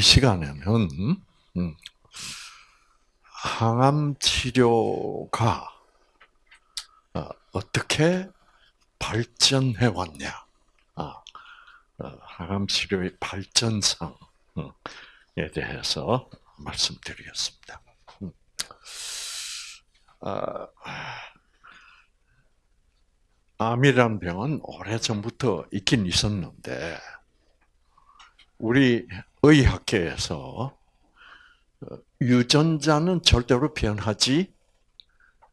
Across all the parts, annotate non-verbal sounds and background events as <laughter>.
이 시간에는 음, 항암 치료가 어, 어떻게 발전해 왔냐, 아, 어, 항암 치료의 발전상에 대해서 말씀드리겠습니다. 음. 아, 암이란 병은 오래 전부터 있긴 있었는데 우리 의학계에서 어, 유전자는 절대로 변하지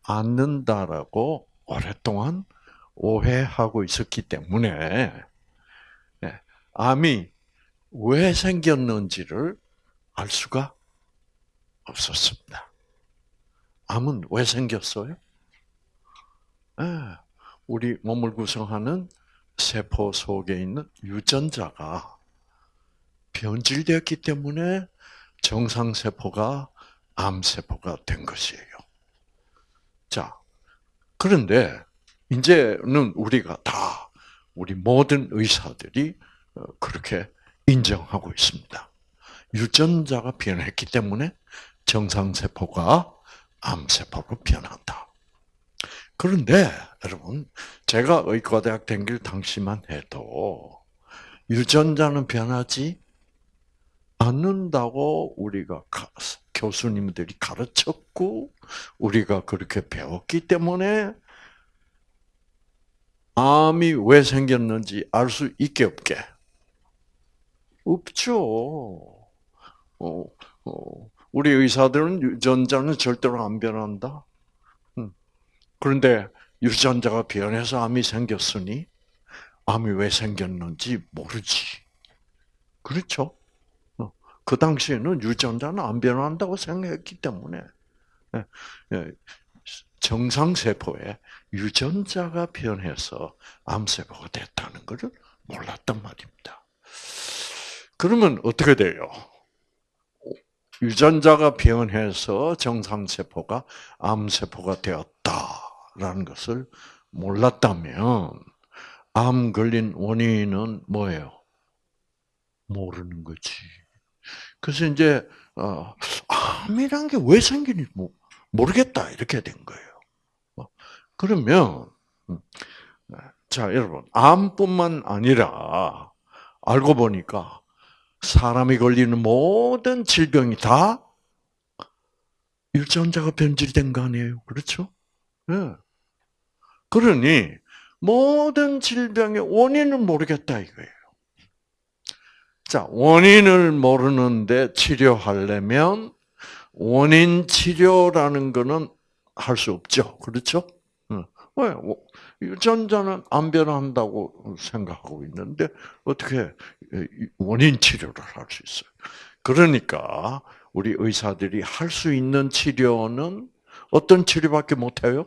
않는다라고 오랫동안 오해하고 있었기 때문에 예, 암이 왜 생겼는지를 알 수가 없었습니다. 암은 왜 생겼어요? 예, 우리 몸을 구성하는 세포 속에 있는 유전자가 변질되었기 때문에 정상세포가 암세포가 된 것이에요. 자, 그런데 이제는 우리가 다 우리 모든 의사들이 어, 그렇게 인정하고 있습니다. 유전자가 변했기 때문에 정상세포가 암세포로 변한다. 그런데 여러분, 제가 의과대학 댕길 당시만 해도 유전자는 변하지 않는다고 우리가 교수님들이 가르쳤고 우리가 그렇게 배웠기 때문에 암이 왜 생겼는지 알 수 있게 없게 없죠. 어, 어, 우리 의사들은 유전자는 절대로 안 변한다. 음. 그런데 유전자가 변해서 암이 생겼으니 암이 왜 생겼는지 모르지. 그렇죠? 그 당시에는 유전자는 안 변한다고 생각했기 때문에 예, 예, 정상세포에 유전자가 변해서 암세포가 됐다는 것을 몰랐단 말입니다. 그러면 어떻게 돼요? 유전자가 변해서 정상세포가 암세포가 되었다라는 것을 몰랐다면 암 걸린 원인은 뭐예요? 모르는 거지. 그래서 이제 어, 암이란 게 왜 생기는지 모르겠다 이렇게 된 거예요. 어, 그러면 음, 자 여러분 암뿐만 아니라 알고 보니까 사람이 걸리는 모든 질병이 다 유전자가 변질된 거 아니에요, 그렇죠? 네. 그러니 모든 질병의 원인은 모르겠다 이거예요. 자, 원인을 모르는데 치료하려면 원인 치료라는 거는 할 수 없죠. 그렇죠? 왜? 유전자는 안 변한다고 생각하고 있는데 어떻게 원인 치료를 할 수 있어요? 그러니까 우리 의사들이 할 수 있는 치료는 어떤 치료밖에 못 해요?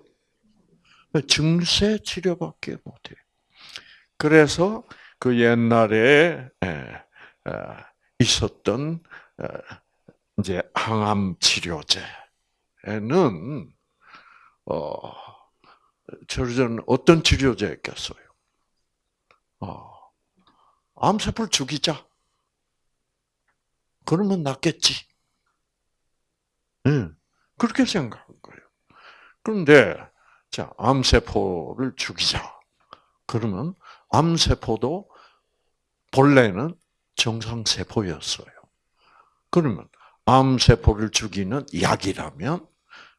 증세 치료밖에 못 해요. 그래서 그 옛날에 예, 어, 있었던 어, 이제 항암 치료제는 어 저는 어떤 치료제였겠어요? 어, 암세포를 죽이자. 그러면 낫겠지. 응, 그렇게 생각한 거예요. 그런데 자 암세포를 죽이자. 그러면 암세포도 본래는 정상세포였어요. 그러면 암세포를 죽이는 약이라면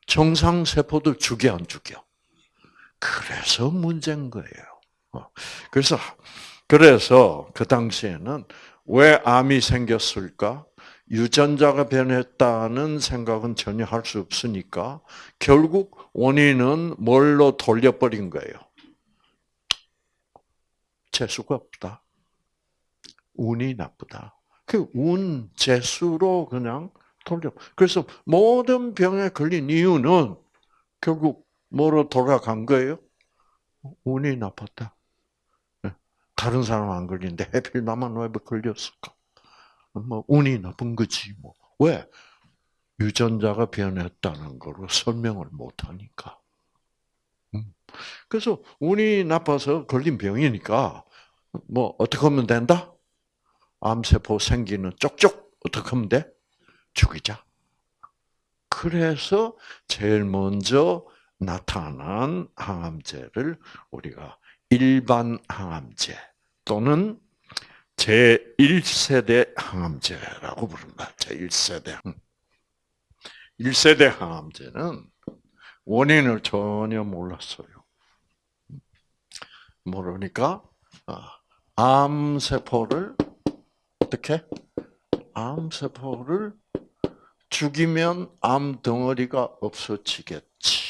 정상세포도 죽여 안 죽여? 그래서 문제인 거예요. 어. 그래서 그래서 그 당시에는 왜 암이 생겼을까? 유전자가 변했다는 생각은 전혀 할 수 없으니까 결국 원인은 뭘로 돌려버린 거예요. 재수가 없다. 운이 나쁘다. 그 운, 재수로 그냥 돌려. 그래서 모든 병에 걸린 이유는 결국 뭐로 돌아간 거예요? 운이 나빴다. 예. 다른 사람 안 걸리는데 해필 나만 왜 걸렸을까? 뭐 운이 나쁜 거지 뭐. 왜? 유전자가 변했다는 거로 설명을 못 하니까. 음. 그래서 운이 나빠서 걸린 병이니까 뭐 어떻게 하면 된다? 암세포 생기는 쪽쪽 어떻게 하면 돼? 죽이자. 그래서 제일 먼저 나타난 항암제를 우리가 일반 항암제 또는 제1세대 항암제라고 부른다. 제1세대. 1세대 항암제는 원인을 전혀 몰랐어요. 모르니까 아, 암세포를 어떻게? 암세포를 죽이면 암 덩어리가 없어지겠지.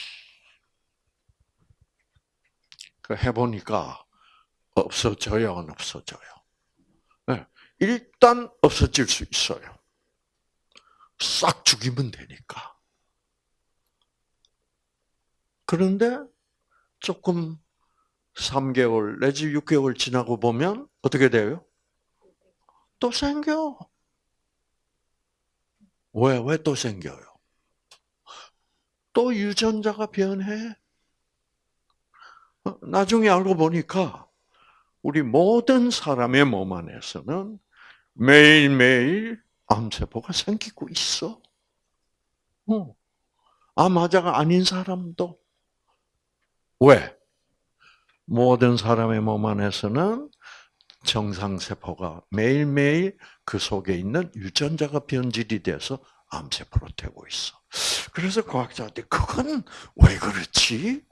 그 해보니까 없어져요, 안 없어져요? 네. 일단 없어질 수 있어요. 싹 죽이면 되니까. 그런데 조금 3개월 내지 6개월 지나고 보면 어떻게 돼요? 또 생겨. 왜, 왜 또 생겨요? 또 유전자가 변해. 어, 나중에 알고 보니까 우리 모든 사람의 몸 안에서는 매일매일 암세포가 생기고 있어. 어. 암화자가 아닌 사람도. 왜? 모든 사람의 몸 안에서는 정상세포가 매일매일 그 속에 있는 유전자가 변질이 돼서 암세포로 되고 있어. 그래서 과학자들이 그건 왜 그렇지?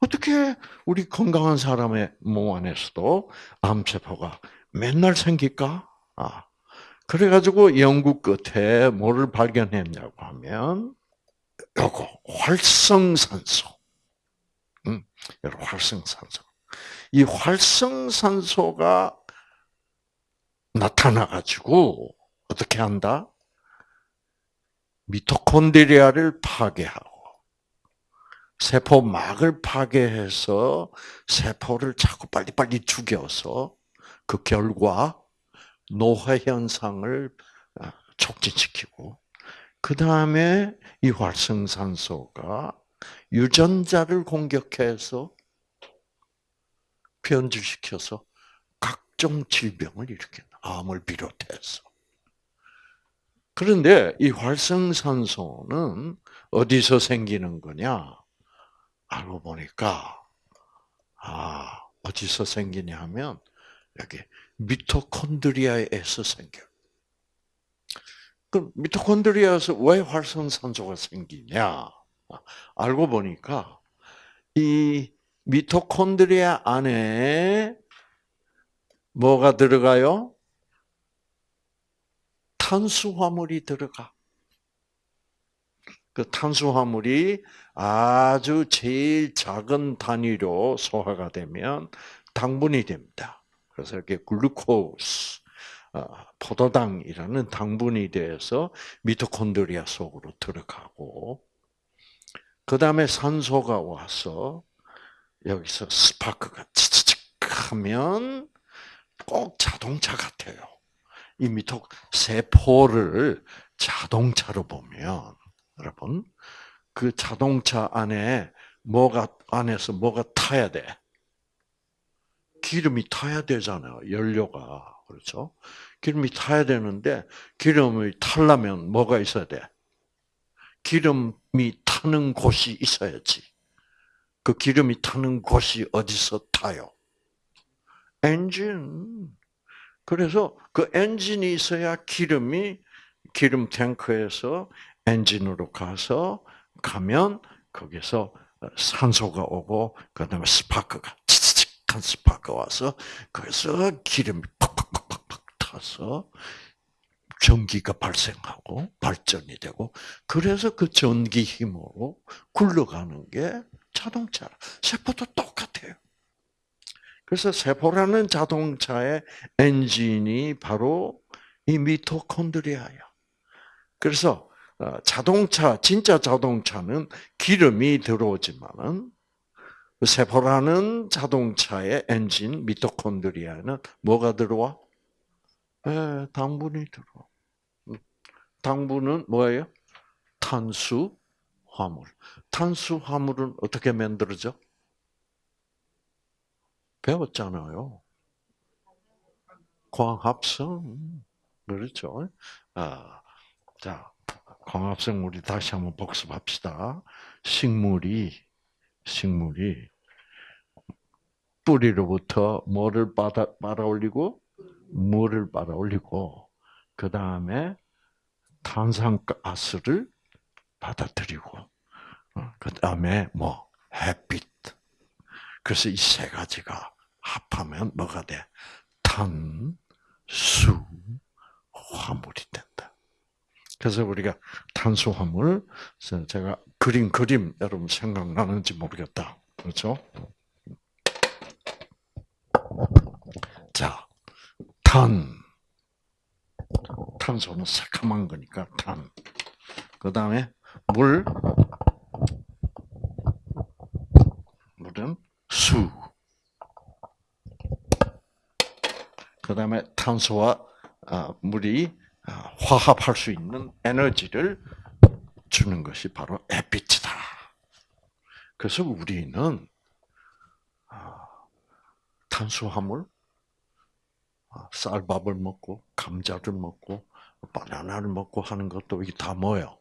어떻게 우리 건강한 사람의 몸 안에서도 암세포가 맨날 생길까? 아. 그래가지고 연구 끝에 뭐를 발견했냐고 하면, 요거, 활성산소. 음, 활성산소. 이 활성산소가 나타나가지고, 어떻게 한다? 미토콘드리아를 파괴하고, 세포막을 파괴해서 세포를 자꾸 빨리빨리 죽여서 그 결과 노화 현상을 아, 촉진시키고 그 다음에 이 활성산소가 유전자를 공격해서 변질시켜서 각종 질병을 일으킨다. 암을 비롯해서. 그런데 이 활성산소는 어디서 생기는 거냐? 알고 보니까 아 어디서 생기냐 하면 여기 미토콘드리아에서 생겨. 그 미토콘드리아에서 왜 활성산소가 생기냐? 알고 보니까 이 미토콘드리아 안에 뭐가 들어가요? 탄수화물이 들어가. 그 탄수화물이 아주 제일 작은 단위로 소화가 되면 당분이 됩니다. 그래서 이렇게 글루코스, 어, 포도당이라는 당분이 돼서 미토콘드리아 속으로 들어가고, 그 다음에 산소가 와서 여기서 스파크가 치치직 하면 꼭 자동차 같아요. 이 미토 세포를 자동차로 보면 여러분 그 자동차 안에 뭐가 안에서 뭐가 타야 돼? 기름이 타야 되잖아요. 연료가 그렇죠? 기름이 타야 되는데 기름이 타려면 뭐가 있어야 돼? 기름이 타는 곳이 있어야지. 그 기름이 타는 곳이 어디서 타요? 엔진. 그래서 그 엔진이 있어야 기름이 기름 탱크에서 엔진으로 가서 가면 거기서 산소가 오고 그다음에 스파크가 치치직한 스파크 와서 거기서 기름이 팍팍팍팍팍 타서 전기가 발생하고 발전이 되고 그래서 그 전기 힘으로 굴러가는 게 자동차. 세포도 똑같아요. 그래서 세포라는 자동차의 엔진이 바로 이 미토콘드리아야. 그래서 어, 자동차, 진짜 자동차는 기름이 들어오지만은 세포라는 자동차의 엔진 미토콘드리아는 뭐가 들어와? 네, 당분이 들어와. 음, 당분은 뭐예요? 탄수 화물. 탄수 화물은 어떻게 만들어져? 배웠잖아요. 광합성. 그렇죠. 아, 자, 광합성 우리 다시 한번 복습합시다. 식물이, 식물이 뿌리로부터 뭐를 빨아, 빨아 올리고, 물을 빨아 올리고, 그 다음에 탄산가스를 받아들이고, 그 다음에 뭐, 햇빛. 그래서 이 세 가지가 합하면 뭐가 돼? 탄, 수, 화물이 된다. 그래서 우리가 탄수 화물, 제가 그린 그림 여러분 생각나는지 모르겠다. 그렇죠? 자, 탄. 탄소는 새카만 거니까 탄. 그 다음에 물. 물은 수. 그 다음에 탄소와 아, 물이 아, 화합할 수 있는 에너지를 주는 것이 바로 햇빛이다. 그래서 우리는 아, 탄수화물, 쌀밥을 먹고 감자를 먹고 바나나를 먹고 하는 것도 이게 다 뭐예요?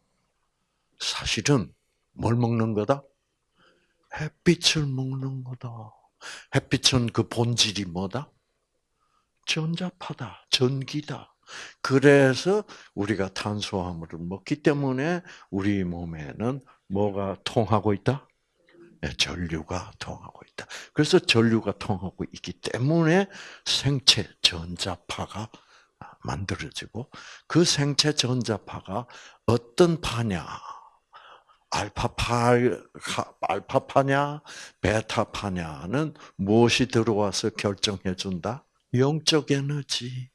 사실은 뭘 먹는 거다? 햇빛을 먹는 거다. 햇빛은 그 본질이 뭐다? 전자파다, 전기다. 그래서 우리가 탄수화물을 먹기 때문에 우리 몸에는 뭐가 통하고 있다? 네, 전류가 통하고 있다. 그래서 전류가 통하고 있기 때문에 생체 전자파가 만들어지고 그 생체 전자파가 어떤 파냐? 알파파, 알파파냐, 베타파냐는 무엇이 들어와서 결정해 준다? 영적 에너지.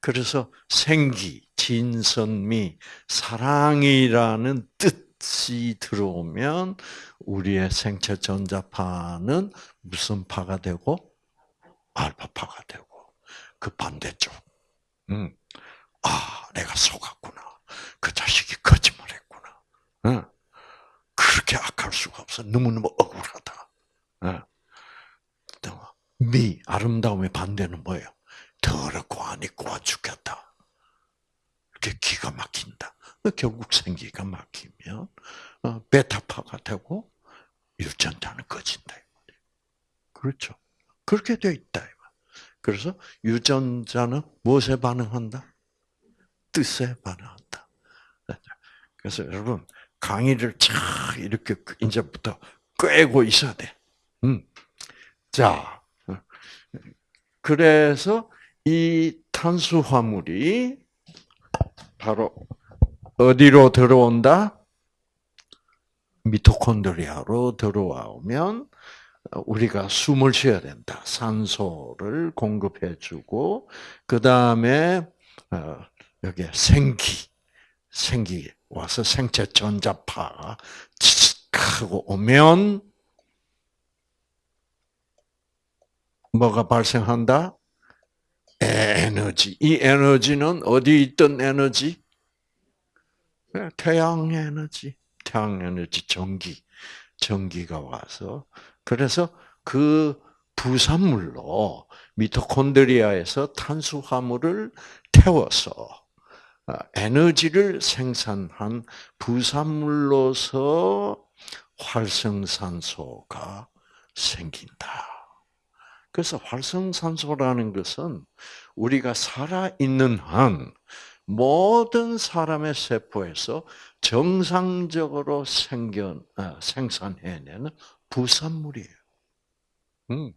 그래서 생기, 진선미, 사랑이라는 뜻이 들어오면 우리의 생체 전자파는 무슨 파가 되고 알파파가 되고 그 반대쪽. 음. 아, 내가 속았구나. 그 자식이 거짓말했구나. 응. 그렇게 악할 수가 없어. 너무너무 억울하다. 응. 미, 아름다움의 반대는 뭐예요? 더럽고 꼬아 죽겠다. 이렇게 기가 막힌다. 결국 생기가 막히면 어, 베타파가 되고 유전자는 꺼진다. 그렇죠. 그렇게 되어 있다. 그래서 유전자는 무엇에 반응한다? 뜻에 반응한다. 그래서 여러분 강의를 참 이렇게 이제부터 꿰고 있어야 돼. 음. 자, 그래서 이 탄수화물이 바로 어디로 들어온다? 미토콘드리아로 들어오면 우리가 숨을 쉬어야 된다. 산소를 공급해주고 그 다음에 어, 여기 생기, 생기 와서 생체 전자파가 하고 오면 뭐가 발생한다? 에너지. 이 에너지는 어디 있던 에너지? 태양 에너지. 태양 에너지 전기. 전기가 와서 그래서 그 부산물로 미토콘드리아에서 탄수화물을 태워서 아, 에너지를 생산한 부산물로서 활성산소가 생긴다. 그래서 활성산소라는 것은 우리가 살아있는 한 모든 사람의 세포에서 정상적으로 생겨, 아, 생산해내는 부산물이에요. 음.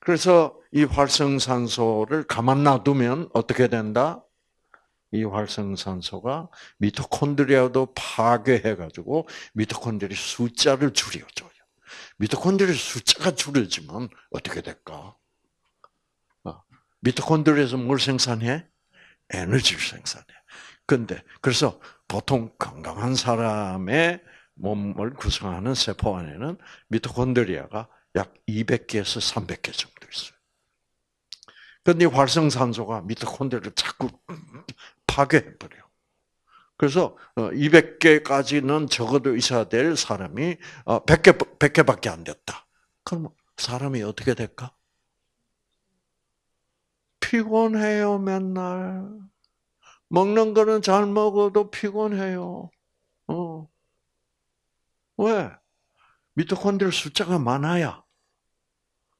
그래서 이 활성산소를 가만 놔두면 어떻게 된다? 이 활성산소가 미토콘드리아도 파괴해가지고 미토콘드리 숫자를 줄여줘요. 미토콘드리아 숫자가 줄어지면 어떻게 될까? 어, 미토콘드리아에서 뭘 생산해? 에너지를 생산해. 근데 그래서 보통 건강한 사람의 몸을 구성하는 세포 안에는 미토콘드리아가 약 200개에서 300개 정도 있어요. 근데 활성산소가 미토콘드리아를 자꾸 파괴해버려. 그래서 200개까지는 어, 적어도 있어야 될 사람이 100개, 어, 100개밖에 안 됐다. 그럼 사람이 어떻게 될까? 피곤해요, 맨날. 먹는 거는 잘 먹어도 피곤해요. 어. 왜? 미토콘드리아 숫자가 많아야.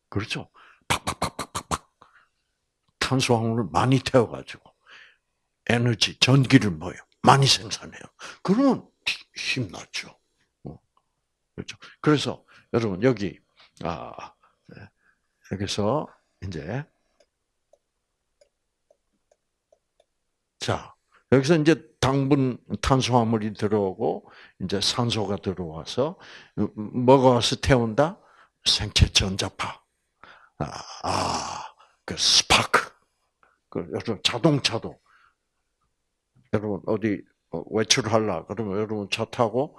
그렇죠? 팍팍팍팍팍팍. 탄수화물을 많이 태워가지고 에너지, 전기를 뭐요? 많이 생산해요. 그러면 힘나죠. 어. 그렇죠. 그래서 여러분 여기 아 네. 여기서 이제 자 여기서 이제 당분 탄수화물이 들어오고 이제 산소가 들어와서 뭐가 와서 태운다? 생체 전자파. 아, 아, 그 스파크. 그 여러분 자동차도 여러분 어디 외출하려 그러면 여러분 차 타고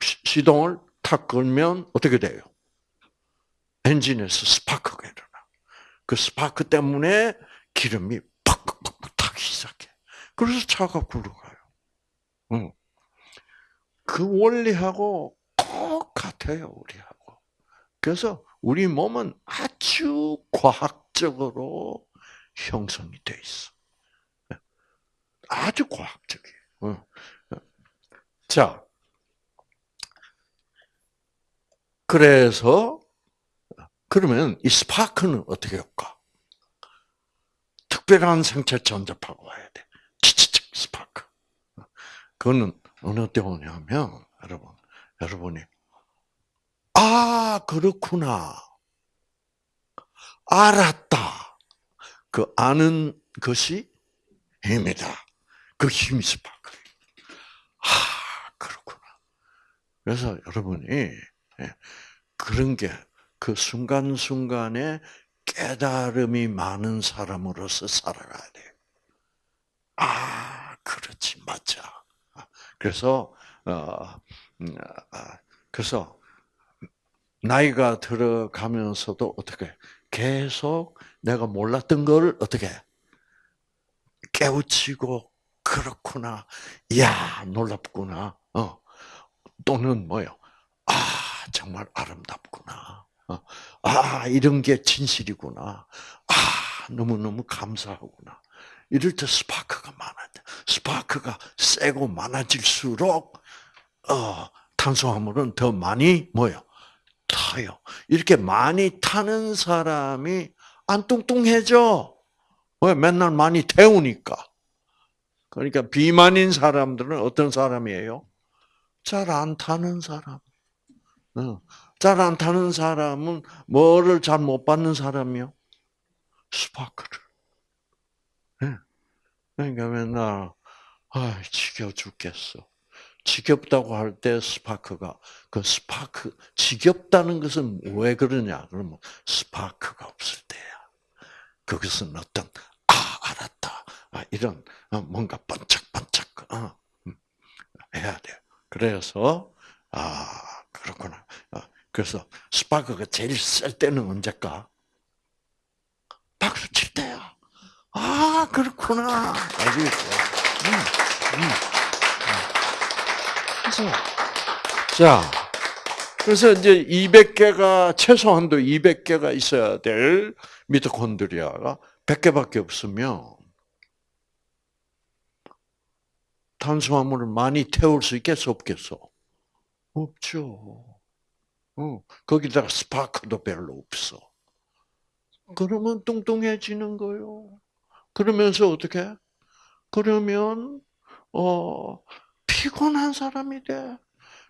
시동을 탁 걸면 어떻게 돼요? 엔진에서 스파크가 일어나. 그 스파크 때문에 기름이 팍팍팍 타기 시작해. 그래서 차가 굴러가요. 응. 그 원리하고 똑같아요, 우리하고. 그래서 우리 몸은 아주 과학적으로 형성이 돼 있어. 아주 과학적이에요. 자, 그래서 그러면 이 스파크는 어떻게 할까? 특별한 생체 전자파가 와야 돼. 치치치 스파크. 그거는 어느 때 오냐면 여러분, 여러분이 아 그렇구나, 알았다. 그 아는 것이 힘이다. 그 힘이 스파크. 아 그렇구나. 그래서 여러분이 예, 그런 게 그 순간순간에 깨달음이 많은 사람으로서 살아가야 돼. 아, 그렇지, 맞아. 그래서, 어, 음, 아, 그래서, 나이가 들어가면서도 어떻게, 계속 내가 몰랐던 걸 어떻게, 깨우치고, 그렇구나. 이야, 놀랍구나. 어. 또는 뭐요? 아, 정말 아름답구나. 어. 아, 이런 게 진실이구나. 아, 너무너무 감사하구나. 이럴 때 스파크가 많아져. 스파크가 세고 많아질수록, 어, 탄수화물은 더 많이 뭐요? 타요. 이렇게 많이 타는 사람이 안 뚱뚱해져. 왜? 맨날 많이 태우니까. 그러니까 비만인 사람들은 어떤 사람이에요? 잘 안 타는 사람. 잘 안 타는 사람은 뭐를 잘 못 받는 사람이요? 스파크를. 네. 그러니까 맨날 아 지겨 죽겠어. 지겹다고 할 때 스파크가 그 스파크 지겹다는 것은 왜 그러냐? 그러면 스파크가 없을 때야. 그것은 어떤 아 알았다. 아, 이런 어, 뭔가 반짝반짝 어, 음, 해야 돼요. 그래서 아 그렇구나. 어, 그래서 스파크가 제일 쓸 때는 언제까? 박수 칠 때야. 아 그렇구나. 알겠어. 음, 음, 그래서 자 그래서 이제 200개가 최소한도 200개가 있어야 될 미토콘드리아가 100개밖에 없으면 탄수화물을 많이 태울 수 있겠어 없겠어? 없죠. 어, 거기다가 스파크도 별로 없어. 그러면 뚱뚱해지는 거요. 그러면서 어떻게? 그러면 어 피곤한 사람이 돼.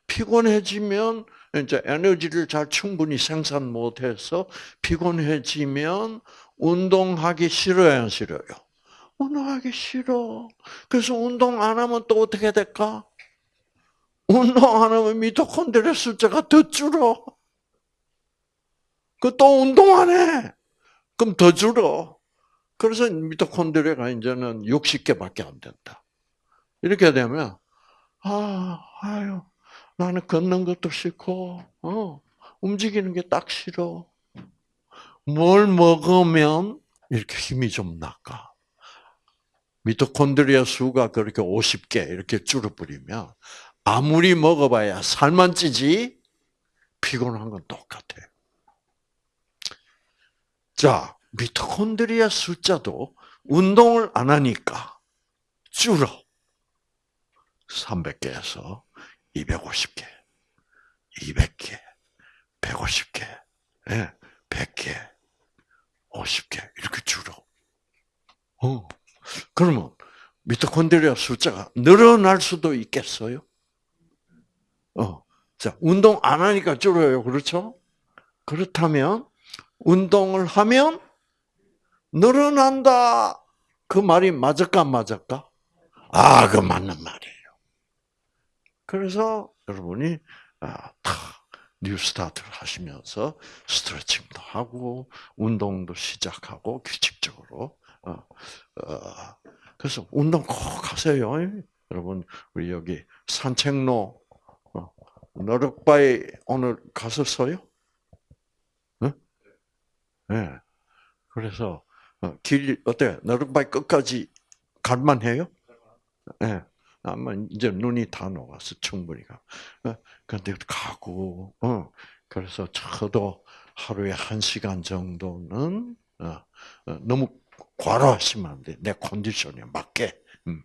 피곤해지면 이제 에너지를 잘 충분히 생산 못해서 피곤해지면 운동하기 싫어요, 안 싫어요? 운동하기 싫어. 그래서 운동 안 하면 또 어떻게 될까? 운동 안 하면 미토콘드리아 숫자가 더 줄어. 그 또 운동 안 해. 그럼 더 줄어. 그래서 미토콘드리아가 이제는 60개밖에 안 된다. 이렇게 되면 아, 아유, 나는 걷는 것도 싫고, 어, 움직이는 게 딱 싫어. 뭘 먹으면 이렇게 힘이 좀 나까. 미토콘드리아 수가 그렇게 50개 이렇게 줄어버리면 아무리 먹어봐야 살만 찌지 피곤한 건 똑같아요. 자, 미토콘드리아 숫자도 운동을 안 하니까 줄어. 300개에서 250개, 200개, 150개, 예, 100개, 50개 이렇게 줄어. 어. 그러면 미토콘드리아 숫자가 늘어날 수도 있겠어요? 어. 자, 운동 안 하니까 줄어요. 그렇죠? 그렇다면 운동을 하면 늘어난다. 그 말이 맞을까 안 맞을까? 아, 그 맞는 말이에요. 그래서 여러분이 아, 탁 뉴스타트를 하시면서 스트레칭도 하고 운동도 시작하고 규칙적으로 그래서 운동 꼭 하세요. 여러분 우리 여기 산책로 어, 너럭바위 오늘 갔었어요? 네? 네. 그래서 어, 길 어때? 너럭바위 끝까지 갈만해요? 네. 아마 이제 눈이 다 녹아서 충분히 가. 어, 근데 가고, 어, 그래서 저도 하루에 한 시간 정도는 어, 어, 너무 과로 하시면 안 돼. 내 컨디션에 맞게. 음,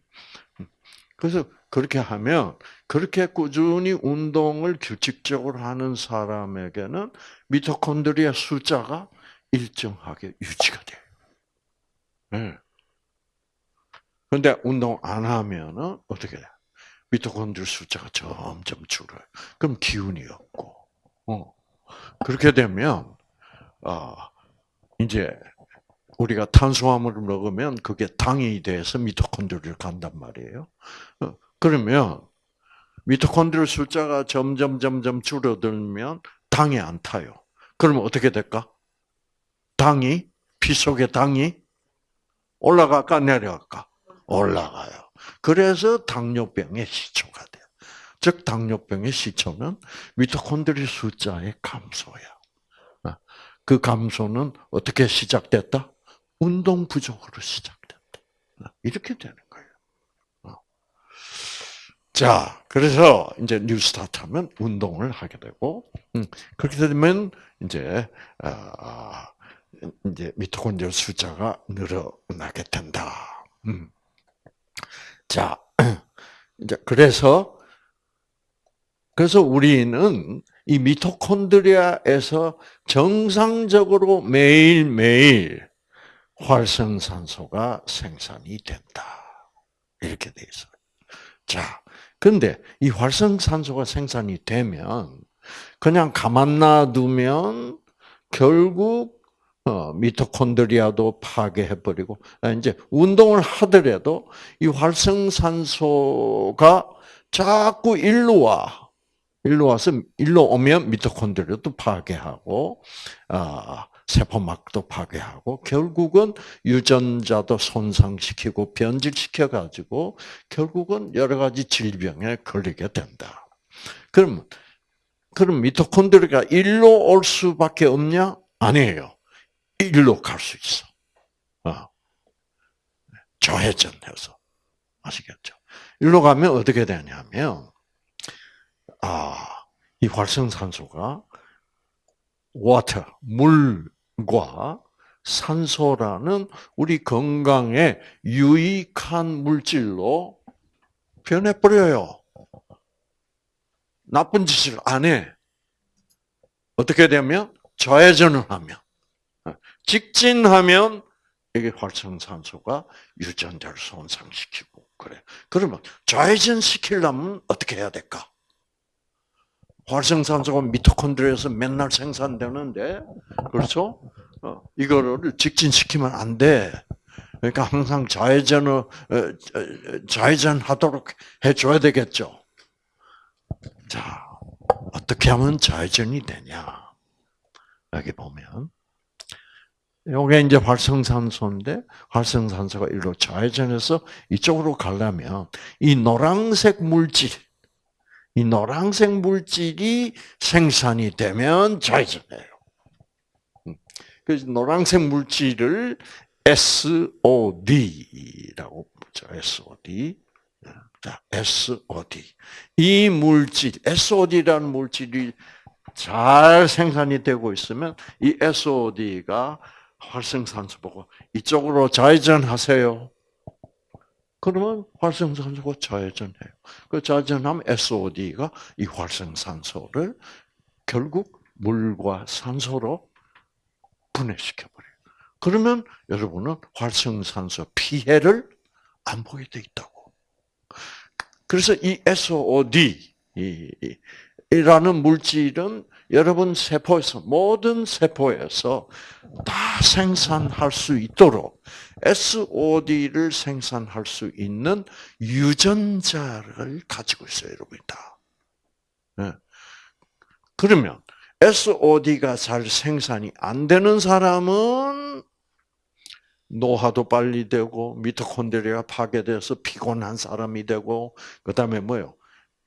음. 그래서 그렇게 하면 그렇게 꾸준히 운동을 규칙적으로 하는 사람에게는 미토콘드리아 숫자가 일정하게 유지가 돼요. 네. 근데 운동 안 하면은 어떻게 돼? 미토콘드리아 숫자가 점점 줄어요. 그럼 기운이 없고, 어. 그렇게 되면, 어, 이제, 우리가 탄수화물을 먹으면 그게 당이 돼서 미토콘드리아를 간단 말이에요. 어, 그러면, 미토콘드리아 숫자가 점점, 점점 줄어들면 당이 안 타요. 그러면 어떻게 될까? 당이, 피 속의 당이 올라갈까, 내려갈까? 올라가요. 그래서 당뇨병의 시초가 돼요. 즉 당뇨병의 시초는 미토콘드리 숫자의 감소야. 어, 그 감소는 어떻게 시작됐다? 운동 부족으로 시작됐다. 어, 이렇게 되는 거예요. 어. 자, 그래서 이제 뉴스타트 하면 운동을 하게 되고, 음, 그렇게 되면 이제, 이제 미토콘드리 숫자가 늘어나게 된다. 음. 자, <clears throat> 이제 그래서 그래서 우리는 이 미토콘드리아에서 정상적으로 매일매일 활성산소가 생산이 된다. 이렇게 돼 있어요. 자, 근데 이 활성산소가 생산이 되면 그냥 가만 놔두면 결국 어, 미토콘드리아도 파괴해버리고 아, 이제 운동을 하더라도 이 활성산소가 자꾸 일로 와. 일로 와서 일로 오면 미토콘드리아도 파괴하고 아, 세포막도 파괴하고 결국은 유전자도 손상시키고 변질시켜 가지고 결국은 여러 가지 질병에 걸리게 된다. 그럼 그럼 미토콘드리아가 일로 올 수밖에 없냐? 아니에요. 일로 갈 수 있어. 어. 좌회전해서. 아시겠죠? 일로 가면 어떻게 되냐면, 아, 이 활성산소가 water, 물 과 산소라는 우리 건강에 유익한 물질로 변해버려요. 나쁜 짓을 안 해. 어떻게 되면? 좌회전을 하면. 직진하면 이게 활성산소가 유전자를 손상시키고 그래. 그러면 좌회전 시키려면 어떻게 해야 될까? 활성산소가 미토콘드리아에서 맨날 생산되는데 그렇죠? 어, 이거를 직진시키면 안 돼. 그러니까 항상 좌회전을 어, 어, 좌회전 하도록 해줘야 되겠죠. 자, 어떻게 하면 좌회전이 되냐? 여기 보면 요게 이제 활성산소인데 활성산소가 일로 좌회전해서 이쪽으로 가려면 이 노란색 물질, 이 노란색 물질이 생산이 되면 좌회전해요. 음. 그래서 노란색 물질을 SOD라고 부르죠. SOD. 자, SOD. 이 물질, SOD라는 물질이 잘 생산이 되고 있으면 이 SOD가 활성산소 보고 이쪽으로 좌회전하세요. 그러면 활성산소가 좌회전해요. 그 좌회전하면 SOD가 이 활성산소를 결국 물과 산소로 분해시켜 버려요. 그러면 여러분은 활성산소 피해를 안 보게 돼 있다고. 그래서 이 SOD 이라는 물질은 여러분 세포에서 모든 세포에서 다 생산할 수 있도록 SOD를 생산할 수 있는 유전자를 가지고 있어요, 여러분이 다. 네. 그러면 SOD가 잘 생산이 안 되는 사람은 노화도 빨리 되고 미토콘드리아가 파괴돼서 피곤한 사람이 되고 그다음에 뭐요?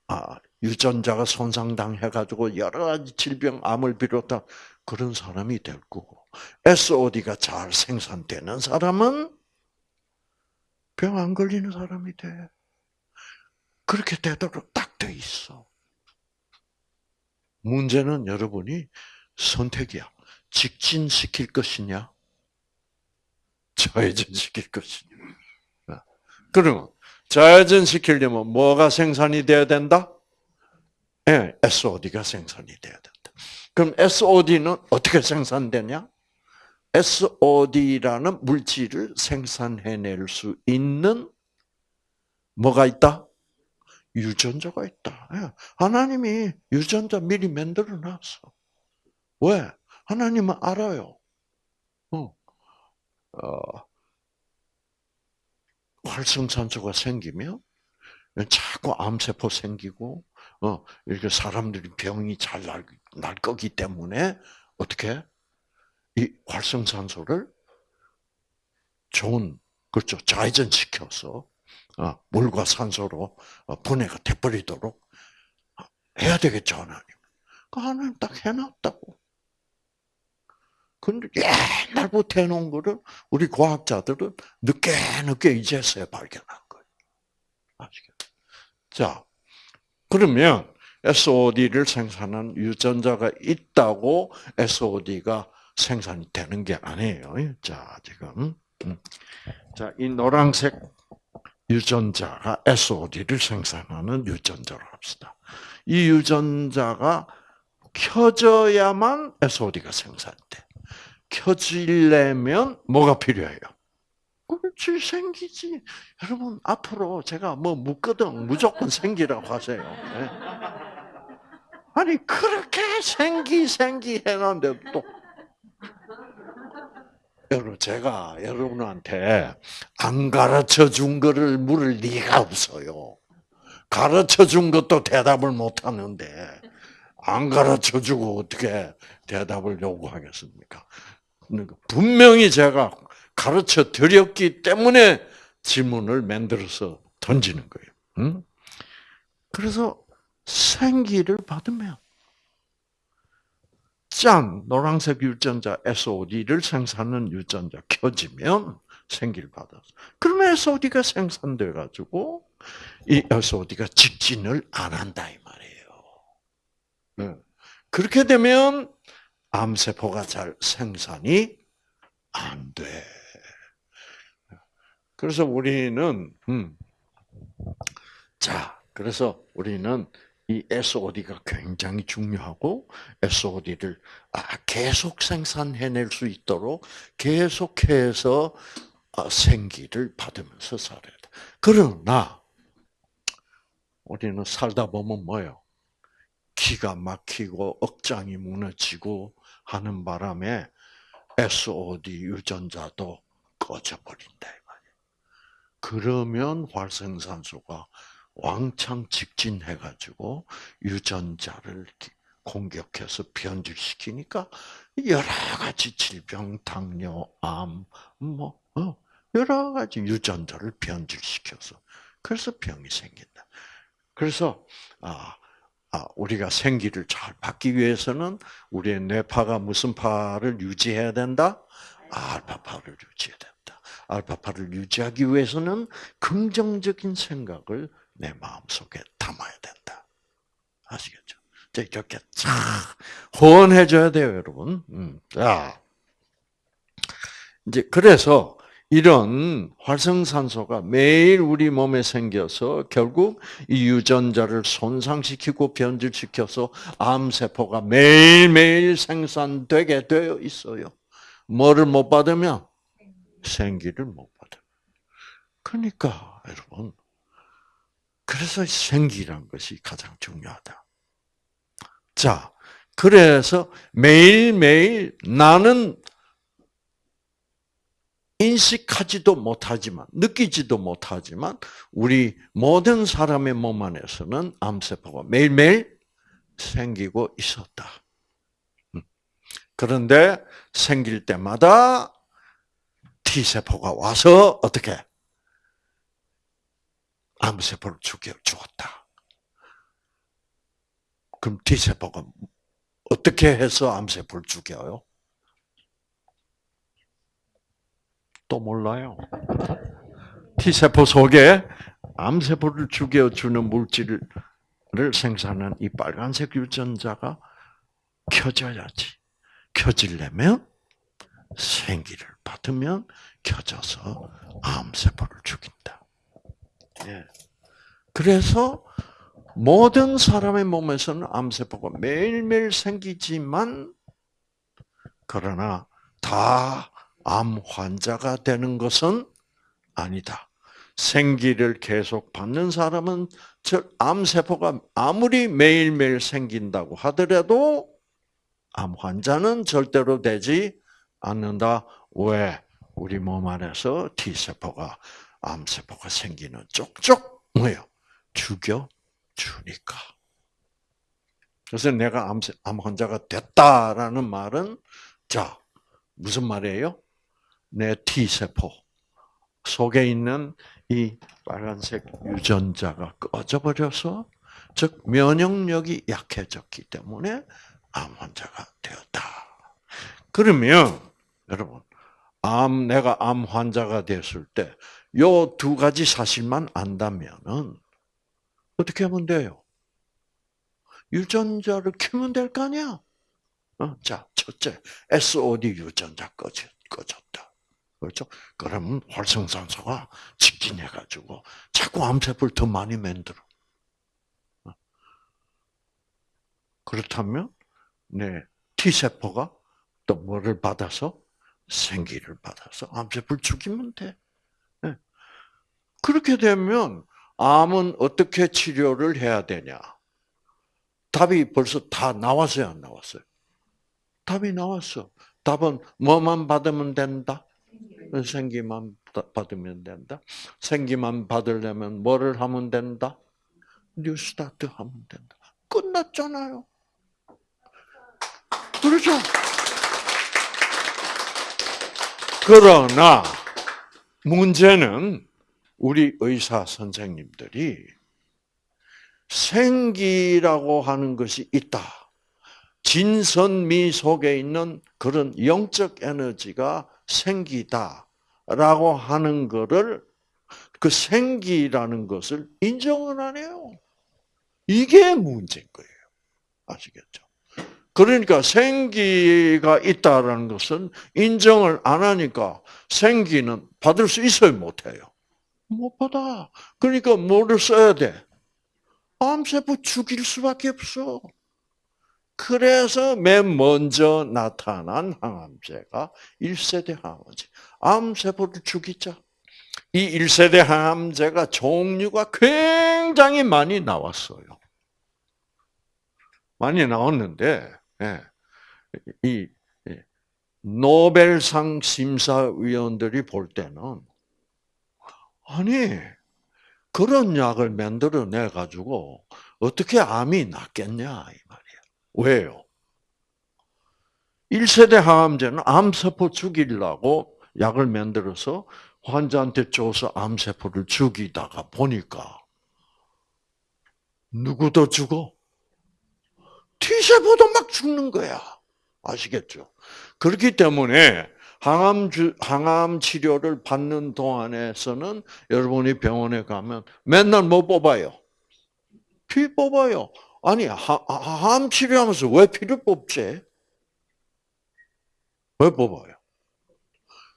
아, 유전자가 손상당해가지고 여러 가지 질병, 암을 비롯한 그런 사람이 될 거고, SOD가 잘 생산되는 사람은 병 안 걸리는 사람이 돼. 그렇게 되도록 딱 돼 있어. 문제는 여러분이 선택이야. 직진시킬 것이냐, 좌회전시킬 것이냐. 그러면 좌회전시키려면 뭐가 생산이 돼야 된다? 예, SOD가 생산이 돼야 된다. 그럼 SOD는 어떻게 생산되냐? SOD라는 물질을 생산해낼 수 있는 뭐가 있다? 유전자가 있다. 예, 하나님이 유전자 미리 만들어 놨어. 왜? 하나님은 알아요. 어, 어, 활성산소가 생기면 자꾸 암세포 생기고 어, 이렇게 사람들이 병이 잘 날, 날 거기 때문에 어떻게 이 활성산소를 좋은 그렇죠 좌회전 시켜서 어, 물과 산소로 어, 분해가 돼버리도록 해야 되겠죠 하나님. 그 하나님 딱 해놨다고. 근데 옛날부터 해놓은 거를 우리 과학자들은 늦게 늦게 이제서야 발견한 거예요. 아시겠죠? 자, 그러면 SOD를 생산한 유전자가 있다고 SOD가 생산이 되는 게 아니에요. 자, 지금. 음. 자, 이 노란색 유전자가 SOD를 생산하는 유전자로 합시다. 이 유전자가 켜져야만 SOD가 생산돼. 켜지려면 뭐가 필요해요? 그렇지 생기지. 여러분 앞으로 제가 뭐 묻거든 무조건 생기라고 하세요. 네. 아니 그렇게 생기 생기 해놨는데 또 여러분 제가 여러분한테 안 가르쳐 준 거를 물을 리가 없어요. 가르쳐 준 것도 대답을 못 하는데 안 가르쳐 주고 어떻게 대답을 요구하겠습니까? 그러니까 분명히 제가 가르쳐 드렸기 때문에 질문을 만들어서 던지는 거예요. 응? 그래서 생기를 받으면 짠 노란색 유전자 SOD를 생산하는 유전자 켜지면 생기를 받았어. 그러면 SOD가 생산돼 가지고 이 SOD가 직진을 안 한다 이 말이에요. 네. 그렇게 되면 암세포가 잘 생산이 안 돼. 그래서 우리는 음, 자, 그래서 우리는 이 SOD가 굉장히 중요하고 SOD를 아, 계속 생산해낼 수 있도록 계속해서 아, 생기를 받으면서 살아야 돼. 그러나 우리는 살다 보면 뭐요? 기가 막히고 억장이 무너지고 하는 바람에 SOD 유전자도 꺼져버린다. 그러면 활성산소가 왕창 직진해가지고 유전자를 공격해서 변질시키니까 여러 가지 질병, 당뇨, 암, 뭐 어, 여러 가지 유전자를 변질시켜서 그래서 병이 생긴다. 그래서 아, 아, 우리가 생기를 잘 받기 위해서는 우리의 뇌파가 무슨 파를 유지해야 된다? 알파파를 유지해야 된다. 알파파를 유지하기 위해서는 긍정적인 생각을 내 마음속에 담아야 된다. 아시겠죠? 이렇게 쫙 호언해줘야 돼요, 여러분. 음, 자, 이제 그래서 이런 활성산소가 매일 우리 몸에 생겨서 결국 이 유전자를 손상시키고 변질시켜서 암세포가 매일매일 생산되게 되어 있어요. 뭐를 못 받으면 생기를 못 받아. 그러니까 여러분 그래서 생기란 것이 가장 중요하다. 자, 그래서 매일매일 나는 인식하지도 못하지만, 느끼지도 못하지만, 우리 모든 사람의 몸 안에서는 암세포가 매일매일 생기고 있었다. 음. 그런데 생길 때마다 T세포가 와서 어떻게? 암세포를 죽여 주었다. 그럼 T세포가 어떻게 해서 암세포를 죽여요? 또 몰라요. T세포 속에 암세포를 죽여주는 물질을 생산한 이 빨간색 유전자가 켜져야지. 켜지려면 생기를 받으면 켜져서 암세포를 죽인다. 예. 그래서 모든 사람의 몸에서는 암세포가 매일매일 생기지만 그러나 다 암 환자가 되는 것은 아니다. 생기를 계속 받는 사람은 즉 암세포가 아무리 매일매일 생긴다고 하더라도 암 환자는 절대로 되지 않는다. 왜? 우리 몸 안에서 T세포가 암세포가 생기는 쪽쪽 뭐요? 죽여 주니까. 그래서 내가 암, 암 환자가 됐다라는 말은 자 무슨 말이에요? 내 T세포 속에 있는 이 빨간색 유전자가 꺼져버려서 즉 면역력이 약해졌기 때문에 암 환자가 되었다. 그러면 여러분 암 내가 암 환자가 됐을 때 요 두 가지 사실만 안다면은 어떻게 하면 돼요? 유전자를 키면 될 거 아니야? 어, 자, 첫째, SOD 유전자 꺼져, 꺼졌다. 그렇죠? 그러면 활성산소가 직진해가지고 자꾸 암세포를 더 많이 만들어. 어. 그렇다면, 네, T세포가 또 뭐를 받아서? 생기를 받아서 암세포를 죽이면 돼. 네. 그렇게 되면 암은 어떻게 치료를 해야 되냐? 답이 벌써 다 나왔어요, 안 나왔어요? 답이 나왔어. 답은 뭐만 받으면 된다? 생기만 받으면 된다. 생기만 받으려면 뭐를 하면 된다? 뉴스타트 하면 된다. 끝났잖아요. 그렇죠? 그러나 문제는 우리 의사 선생님들이 생기라고 하는 것이 있다. 진선미 속에 있는 그런 영적 에너지가 생기다라고 하는 것을 그 생기라는 것을 인정을 안 해요. 이게 문제인 거예요. 아시겠죠? 그러니까 생기가 있다라는 것은 인정을 안 하니까 생기는 받을 수 있어요, 못 해요? 못 받아. 그러니까 뭐를 써야 돼? 암세포 죽일 수밖에 없어. 그래서 맨 먼저 나타난 항암제가 1세대 항암제. 암세포를 죽이자. 이 1세대 항암제가 종류가 굉장히 많이 나왔어요. 많이 나왔는데, 예. 이 노벨상 심사위원들이 볼 때는 아니 그런 약을 만들어내 가지고 어떻게 암이 낫겠냐 이 말이야. 왜요? 1세대 항암제는 암세포 죽이려고 약을 만들어서 환자한테 줘서 암세포를 죽이다가 보니까 누구도 죽어? T세포도 막 죽는 거야. 아시겠죠? 그렇기 때문에 항암 주, 항암 치료를 받는 동안에서는 여러분이 병원에 가면 맨날 뭐 뽑아요? 피 뽑아요. 아니, 항암 치료하면서 왜 피를 뽑지? 왜 뽑아요?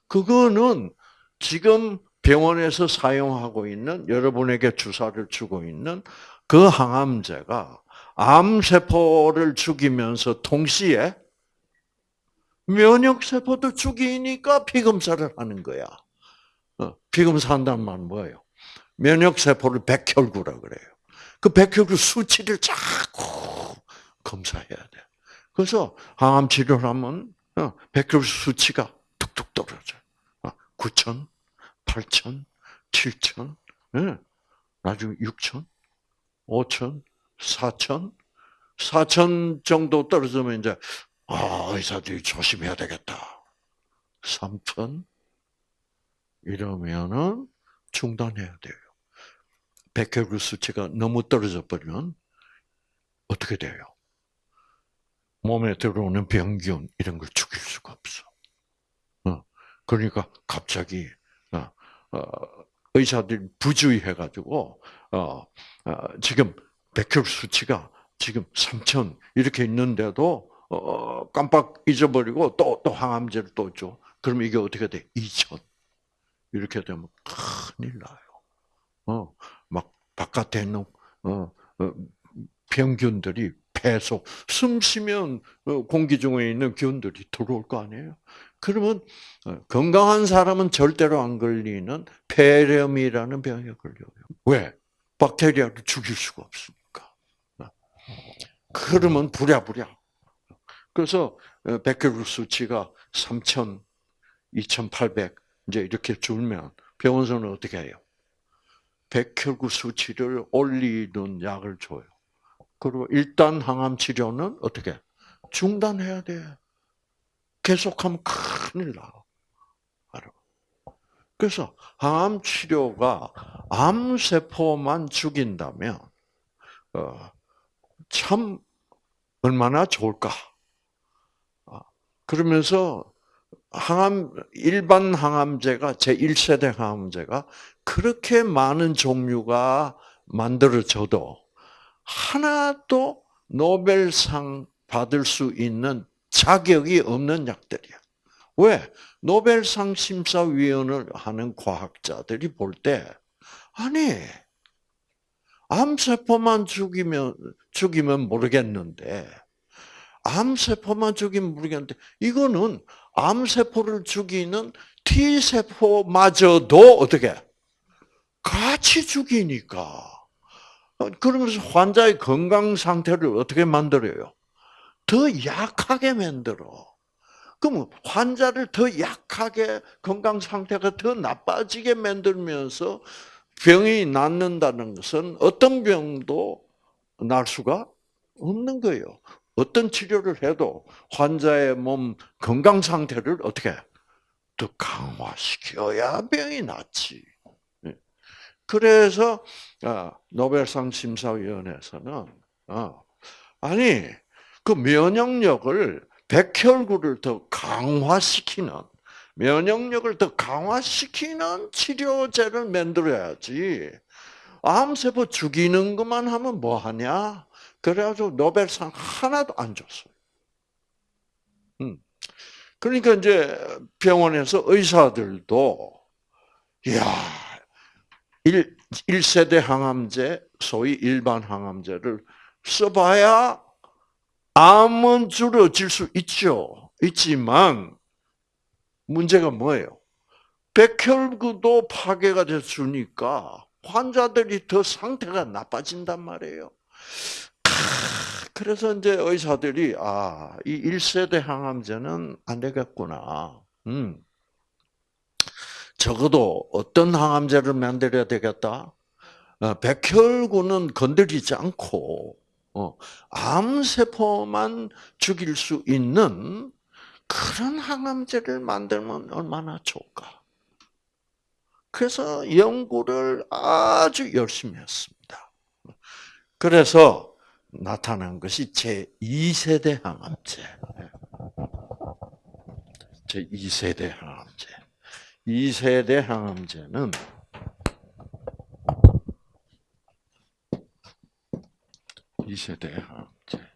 그거는 지금 병원에서 사용하고 있는 여러분에게 주사를 주고 있는 그 항암제가 암세포를 죽이면서 동시에 면역세포도 죽이니까 피검사를 하는 거야. 어, 피검사 한다는 말은 뭐예요? 면역세포를 백혈구라 그래요. 그 백혈구 수치를 자꾸 검사해야 돼. 그래서 항암 치료를 하면 어, 백혈구 수치가 뚝뚝 떨어져. 9천, 8천, 7천, 나중에 6천, 5천, 4천, 4천 정도 떨어지면 이제 아 의사들이 조심해야 되겠다. 3천 이러면은 중단해야 돼요. 백혈구 수치가 너무 떨어져 버리면 어떻게 돼요? 몸에 들어오는 병균 이런 걸 죽일 수가 없어. 어, 그러니까 갑자기 어, 어, 의사들이 부주의해가지고 지금 백혈 수치가 지금 3천 이렇게 있는데도 깜빡 잊어버리고 또 또 항암제를 또 줘. 그럼 이게 어떻게 돼? 2천 이렇게 되면 큰일 나요. 어, 막 바깥에 있는 어, 병균들이 폐속, 숨 쉬면 공기 중에 있는 균들이 들어올 거 아니에요. 그러면 건강한 사람은 절대로 안 걸리는 폐렴이라는 병에 걸려요. 왜? 박테리아를 죽일 수가 없으니까. 그러면 부랴부랴. 그래서 백혈구 수치가 3,000, 2,800 이제 이렇게 줄면 병원에서는 어떻게 해요? 백혈구 수치를 올리는 약을 줘요. 그리고 일단 항암 치료는 어떻게 중단해야 돼. 계속하면 큰일 나. 그래서 항암 치료가 암 세포만 죽인다면 어, 참 얼마나 좋을까. 아, 그러면서 항암 일반 항암제가 제 1세대 항암제가 그렇게 많은 종류가 만들어져도 하나도 노벨상 받을 수 있는 자격이 없는 약들이야. 왜? 노벨상 심사위원을 하는 과학자들이 볼 때, 아니, 암세포만 죽이면, 죽이면 모르겠는데, 암세포만 죽이면 모르겠는데, 이거는 암세포를 죽이는 T세포마저도 어떻게, 같이 죽이니까. 그러면서 환자의 건강 상태를 어떻게 만들어요? 더 약하게 만들어. 그럼 환자를 더 약하게 건강 상태가 더 나빠지게 만들면서 병이 낫는다는 것은 어떤 병도 날 수가 없는 거예요. 어떤 치료를 해도 환자의 몸 건강 상태를 어떻게 더 강화시켜야 병이 낫지. 예. 그래서 아, 노벨상 심사위원회에서는 아, 아니 그 면역력을 백혈구를 더 강화시키는 면역력을 더 강화시키는 치료제를 만들어야지. 암세포 죽이는 것만 하면 뭐 하냐? 그래가지고 노벨상 하나도 안 줬어요. 음. 그러니까 이제 병원에서 의사들도 야 1, 1세대 항암제, 소위 일반 항암제를 써봐야 암은 줄어질 수 있죠. 있지만 문제가 뭐예요? 백혈구도 파괴가 됐으니까 환자들이 더 상태가 나빠진단 말이에요. 그래서 이제 의사들이 아, 이 1세대 항암제는 안 되겠구나. 음. 적어도 어떤 항암제를 만들어야 되겠다? 어, 백혈구는 건드리지 않고 어, 암세포만 죽일 수 있는 그런 항암제를 만들면 얼마나 좋을까? 그래서 연구를 아주 열심히 했습니다. 그래서 나타난 것이 제 2세대 항암제. 제 2세대 항암제. 2세대 항암제는 이세대 항암제.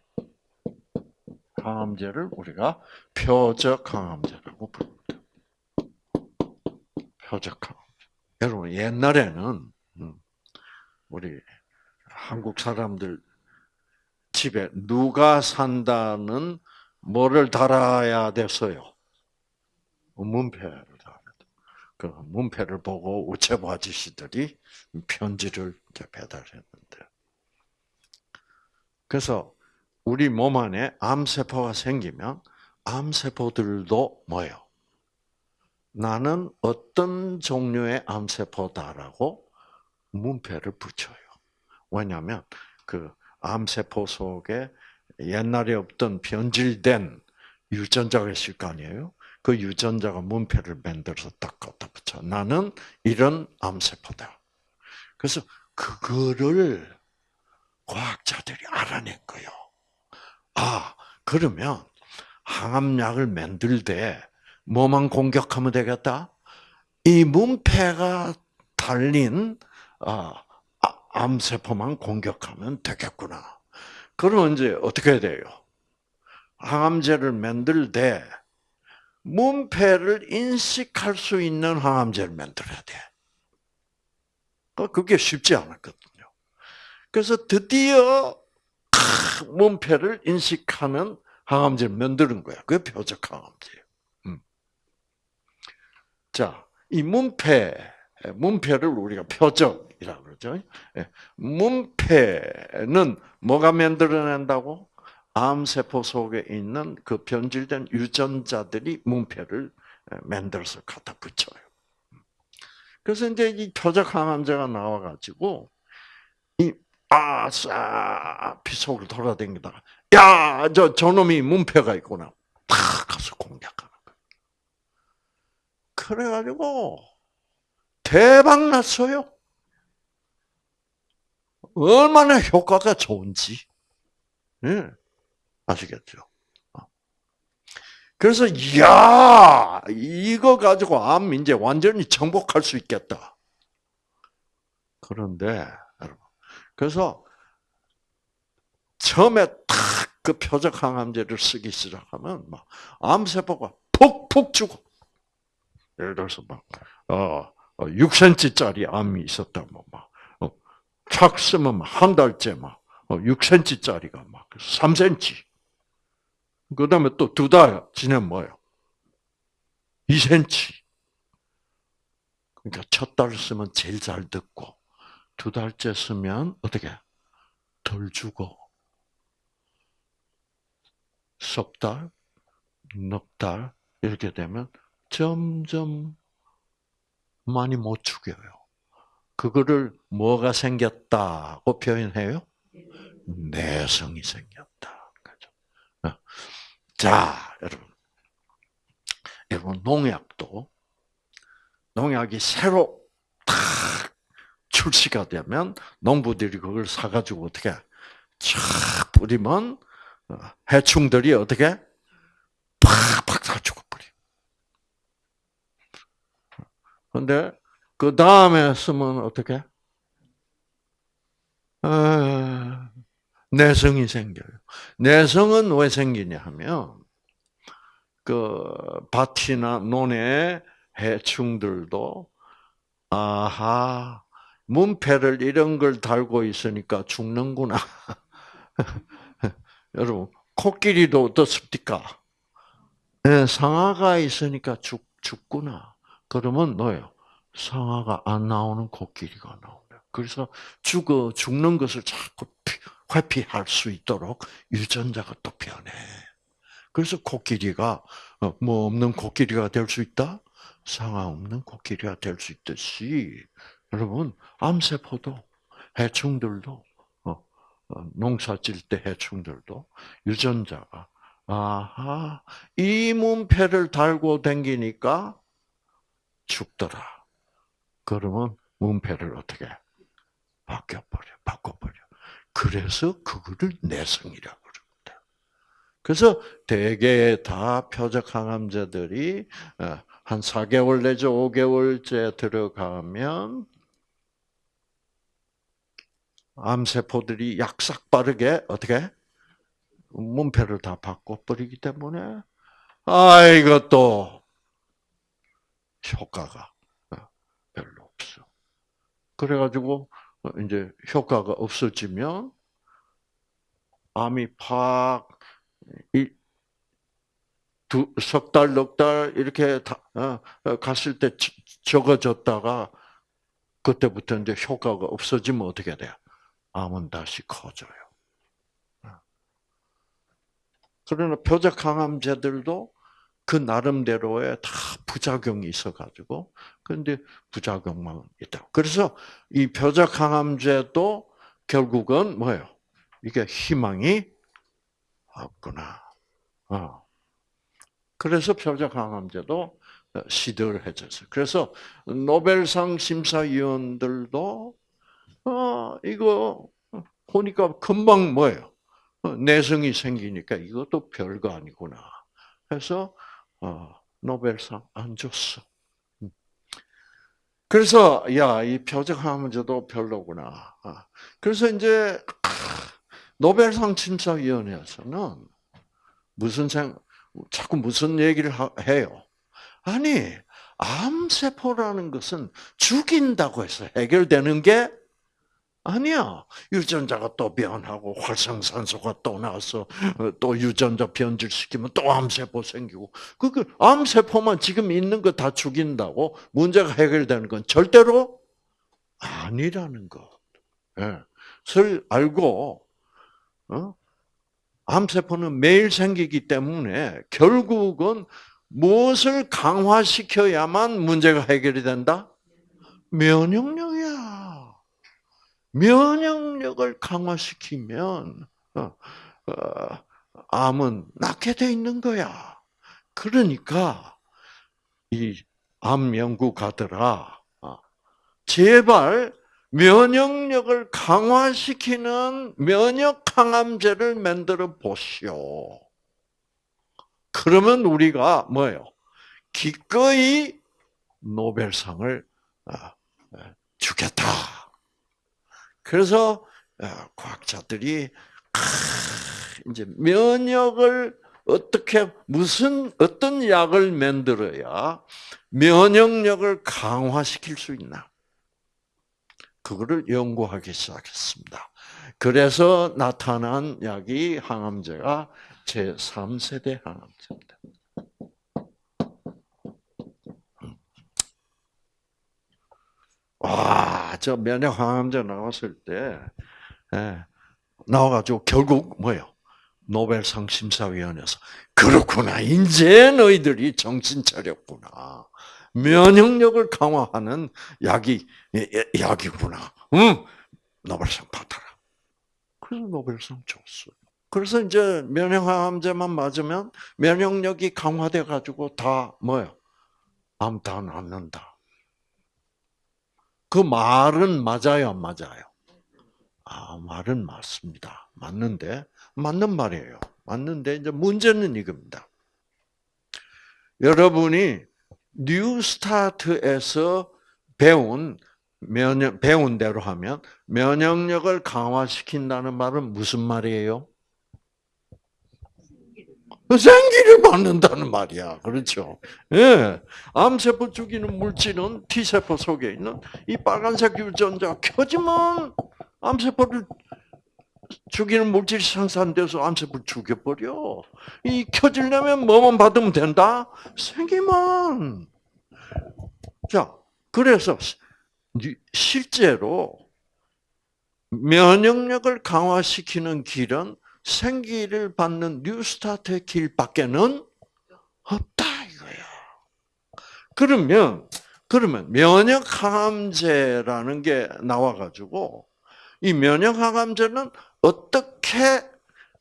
항암제를 우리가 표적 항암제라고 부릅니다. 표적항. 여러분 옛날에는 음, 우리 한국 사람들 집에 누가 산다는 뭐를 달아야 됐어요? 문패를 달아야 돼. 그 문패를 보고 우체부 아저씨들이 편지를 배달했는데. 그래서 우리 몸 안에 암세포가 생기면 암세포들도 뭐예요? 나는 어떤 종류의 암세포다라고 문패를 붙여요. 왜냐하면 그 암세포 속에 옛날에 없던 변질된 유전자가 있을 거 아니에요? 그 유전자가 문패를 만들어서 딱 갖다 붙여. 나는 이런 암세포다. 그래서 그거를 과학자들이 알아낸 거예요. 아, 그러면 항암약을 만들 때 뭐만 공격하면 되겠다? 이 문패가 달린 아, 암세포만 공격하면 되겠구나. 그러면 이제 어떻게 돼요? 항암제를 만들 때 문패를 인식할 수 있는 항암제를 만들어야 돼. 어, 그게 쉽지 않았거든요. 그래서 드디어 문패를 인식하는 항암제를 만드는 거야. 그게 표적 항암제예요. 음. 자, 이 문패, 문패를 우리가 표적이라고 그러죠. 예. 문패는 뭐가 만들어낸다고? 암세포 속에 있는 그 변질된 유전자들이 문패를 만들어서 갖다 붙여요. 그래서 이제 이 표적 항암제가 나와가지고 이 아싸 피속을 돌아다니다가 야저 저놈이 문패가 있구나 탁 가서 공략하는. 그래가지고 대박 났어요. 얼마나 효과가 좋은지. 네. 아시겠죠? 어. 그래서 야 이거 가지고 암 이제 완전히 정복할 수 있겠다. 그런데 그래서 처음에 탁 그 표적 항암제를 쓰기 시작하면 막 암세포가 푹푹 죽어. 예를 들어서 막 어, 6cm짜리 어, 암이 있었다면 막 어, 착 쓰면 한 달째 막 6cm짜리가 막 3cm. 그 다음에 또 두 달 지내면 뭐예요? 2cm. 그러니까 첫 달 쓰면 제일 잘 듣고, 두 달째 쓰면 어떻게? 덜 죽어. 석 달, 넉 달, 이렇게 되면 점점 많이 못 죽여요. 그거를 뭐가 생겼다고 표현해요? 내성이 생겼다. 그죠? 어. 자, 여러분. 여러분, 농약도, 농약이 새로 탁 출시가 되면 농부들이 그걸 사가지고 어떻게 쫙 뿌리면 어, 해충들이 어떻게 팍팍 다 죽어버려. 근데 그 다음에 쓰면 어떻게? 아, 내성이 생겨요. 내성은 왜 생기냐 하면 그 밭이나 논의 해충들도 아하 문패를 이런 걸 달고 있으니까 죽는구나. <laughs> 여러분 코끼리도 어떻습니까? 네, 상아가 있으니까 죽 죽구나. 그러면 뭐예요? 상아가 안 나오는 코끼리가 나오네. 그래서 죽어 죽는 것을 자꾸 회피할 수 있도록 유전자가 또 변해. 그래서 코끼리가 어, 뭐 없는 코끼리가 될 수 있다. 상아 없는 코끼리가 될 수 있듯이 여러분 암세포도 해충들도 어, 어, 농사 질 때 해충들도 유전자가 아하 이 문패를 달고 댕기니까 죽더라. 그러면 문패를 어떻게 바뀌어버려, 바꿔버려. 그래서 그거를 내성이라고 그럽니다. 그래서 대개 다 표적 항암제들이 어, 한 4개월 내지 5개월째 들어가면 암세포들이 약삭 빠르게 어떻게 문패를 다 바꿔 버리기 때문에 아 이것도 효과가 어, 그래가지고 어, 이제 효과가 없어지면 암이 팍 두석 달, 넉 달 이렇게 다, 어, 어, 갔을 때 적어졌다가 그때부터 이제 효과가 없어지면 어떻게 돼요? 암은 다시 커져요. 그러나 표적 항암제들도 그 나름대로의 다 부작용이 있어가지고 그런데 부작용만 있다. 그래서 이 표적 항암제도 결국은 뭐예요? 이게 희망이 없구나. 어. 그래서 표적 항암제도 시들해졌어요. 그래서 노벨상 심사위원들도 어 이거 보니까 금방 뭐예요? 어, 내성이 생기니까 이것도 별거 아니구나. 해서 어, 노벨상 안 줬어. 음. 그래서 야 이 표적항암제도 별로구나. 아, 그래서 이제 노벨상 심사위원회에서는 무슨 생 자꾸 무슨 얘기를 해요? 아니 암세포라는 것은 죽인다고 해서 해결되는 게 아니야. 유전자가 또 변하고 활성산소가 또 나와서 어, 또 유전자 변질시키면 또 암세포 생기고 그, 그 암세포만 지금 있는 거 다 죽인다고 문제가 해결되는 건 절대로 아니라는 것. 예. 설 알고 어? 암세포는 매일 생기기 때문에 결국은 무엇을 강화시켜야만 문제가 해결이 된다? 면역력이야. 면역력을 강화시키면 어, 어, 암은 낫게 돼 있는 거야. 그러니까 이 암 연구가들아 어, 제발 면역력을 강화시키는 면역 항암제를 만들어 보시오. 그러면 우리가 뭐예요? 기꺼이 노벨상을 주겠다. 그래서 어, 과학자들이 이제 면역을 어떻게 무슨 어떤 약을 만들어야 면역력을 강화시킬 수 있나? 그거를 연구하기 시작했습니다. 그래서 나타난 약이 항암제가 제 3세대 항암제입니다. 와, 저 면역 항암제 나왔을 때, 예, 나와가지고 결국 뭐요? 노벨상 심사위원회에서 그렇구나. 이제 너희들이 정신 차렸구나. 면역력을 강화하는 약이 약이구나. 응, 노벨상 받아라. 그래서 노벨상 줬어요. 그래서 이제 면역항암제만 맞으면 면역력이 강화돼 가지고 다 뭐요? 암 다 낫는다. 그 말은 맞아요, 안 맞아요? 아, 말은 맞습니다. 맞는데, 맞는 말이에요. 맞는데, 이제 문제는 이겁니다. 여러분이 NEWSTART에서 배운 면역, 배운 대로 하면 면역력을 강화시킨다는 말은 무슨 말이에요? 생기를 받는다는 말이야. 그렇죠. 예. 암세포 죽이는 물질은 T세포 속에 있는 이 빨간색 유전자 켜지면 암세포를 죽이는 물질이 생산돼서 암세포를 죽여버려. 이 켜지려면 뭐만 받으면 된다? 생기만. 자, 그래서 실제로 면역력을 강화시키는 길은 생기를 받는 뉴스타트의 길밖에는 없다 이거야. 그러면 그러면 면역 항암제라는 게 나와가지고 이 면역 항암제는 어떻게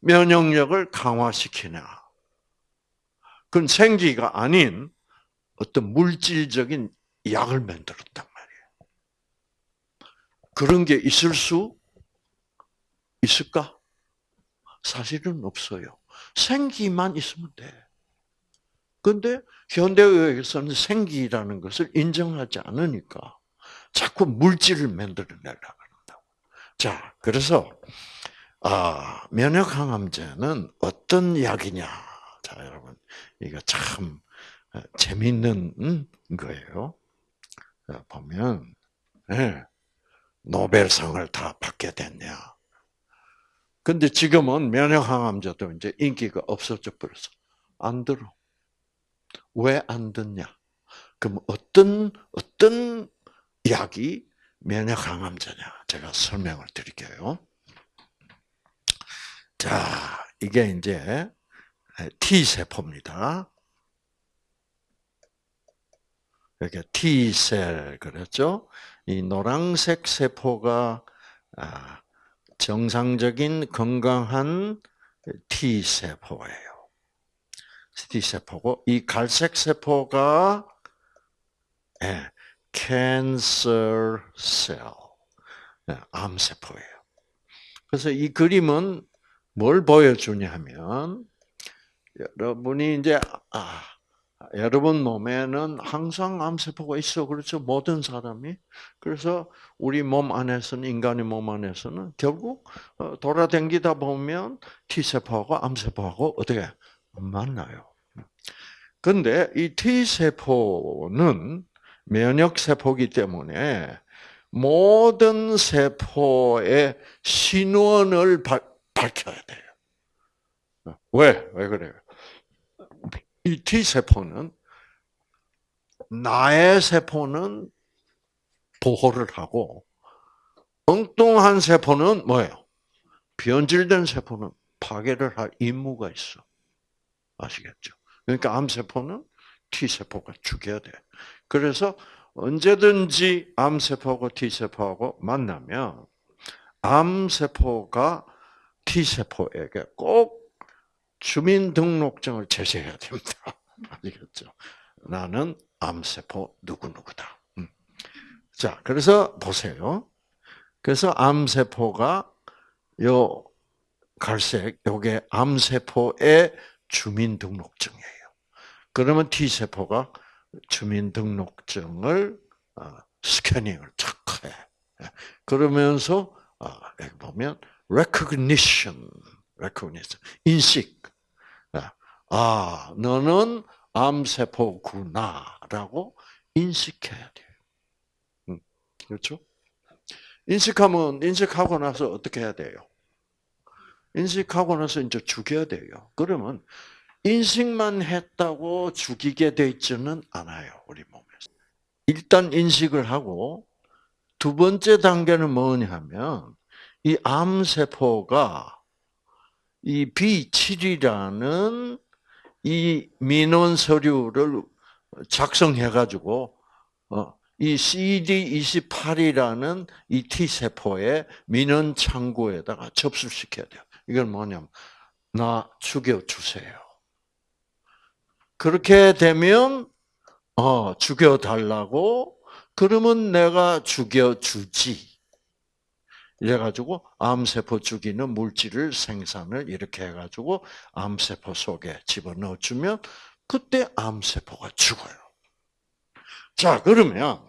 면역력을 강화시키냐? 그건 생기가 아닌 어떤 물질적인 약을 만들었단 말이에요. 그런 게 있을 수 있을까? 사실은 없어요. 생기만 있으면 돼. 근데 현대의학에서는 생기라는 것을 인정하지 않으니까 자꾸 물질을 만들어내려고 한다고. 자, 그래서 아, 면역 항암제는 어떤 약이냐? 자, 여러분, 이거 참 어, 재밌는 거예요. 보면, 네. 노벨상을 다 받게 됐냐? 근데 지금은 면역항암제도 이제 인기가 없어져 버렸어. 안 들어. 왜 안 듣냐? 그럼 어떤 어떤 약이 면역항암제냐? 제가 설명을 드릴게요. 자, 이게 이제 T 세포입니다. 이렇게 T셀 그랬죠? 이 노란색 세포가 아, 정상적인 건강한 T 세포예요. T 세포고 이 갈색 세포가 예, cancer cell, 예, 암 세포예요. 그래서 이 그림은 뭘 보여주냐면 여러분이 이제 아 여러분 몸에는 항상 암세포가 있어. 그렇죠? 모든 사람이. 그래서 우리 몸 안에서는, 인간의 몸 안에서는 결국 어, 돌아다니다 보면 T세포하고 암세포하고 어떻게 만나요. 근데 이 T세포는 면역세포이기 때문에 모든 세포의 신원을 밝혀야 돼요. 왜? 왜 그래요? 이 T세포는 나의 세포는 보호를 하고 엉뚱한 세포는 뭐예요? 변질된 세포는 파괴를 할 임무가 있어. 아시겠죠? 그러니까 암세포는 T세포가 죽여야 돼. 그래서 언제든지 암세포하고 T세포하고 만나면 암세포가 T세포에게 꼭 주민등록증을 제시해야 됩니다. <laughs> 아시겠죠? 나는 암세포 누구누구다. 음. 자, 그래서 보세요. 그래서 암세포가 요 갈색, 요게 암세포의 주민등록증이에요. 그러면 T세포가 주민등록증을 어, 스캐닝을 착 해. 그러면서 어, 여기 보면 recognition, recognition, 인식. 아, 너는 암세포구나라고 인식해야 돼요. 음, 그렇죠? 인식하면 인식하고 나서 어떻게 해야 돼요? 인식하고 나서 이제 죽여야 돼요. 그러면 인식만 했다고 죽이게 돼 있지는 않아요, 우리 몸에서. 일단 인식을 하고 두 번째 단계는 뭐냐면 이 암세포가 이 B7이라는 이 민원 서류를 작성해 가지고 어, 이 CD28이라는 이 T 세포의 민원 창구에다가 접수시켜야 돼요. 이건 뭐냐면 나 죽여 주세요. 그렇게 되면 어 죽여 달라고 그러면 내가 죽여 주지. 이래가지고 암세포 죽이는 물질을 생산을 이렇게 해가지고 암세포 속에 집어넣어주면 그때 암세포가 죽어요. 자, 그러면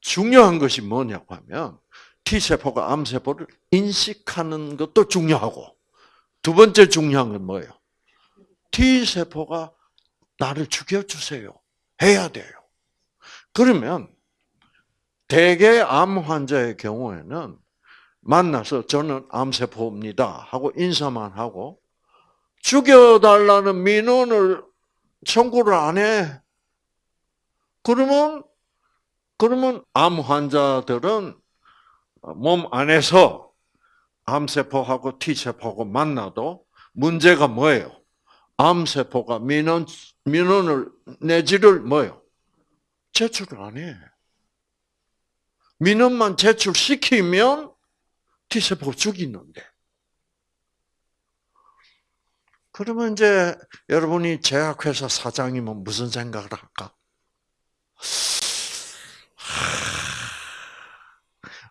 중요한 것이 뭐냐고 하면 T세포가 암세포를 인식하는 것도 중요하고 두 번째 중요한 건 뭐예요? T세포가 나를 죽여주세요. 해야 돼요. 그러면 대개 암 환자의 경우에는 만나서 저는 암세포입니다 하고 인사만 하고 죽여달라는 민원을 청구를 안 해. 그러면 그러면 암 환자들은 몸 안에서 암세포하고 T세포하고 만나도 문제가 뭐예요? 암세포가 민원 민원을 내지를 뭐예요? 제출을 안 해. 민원만 제출시키면 T세포가 죽이는데. 그러면 이제 여러분이 제약회사 사장이면 무슨 생각을 할까?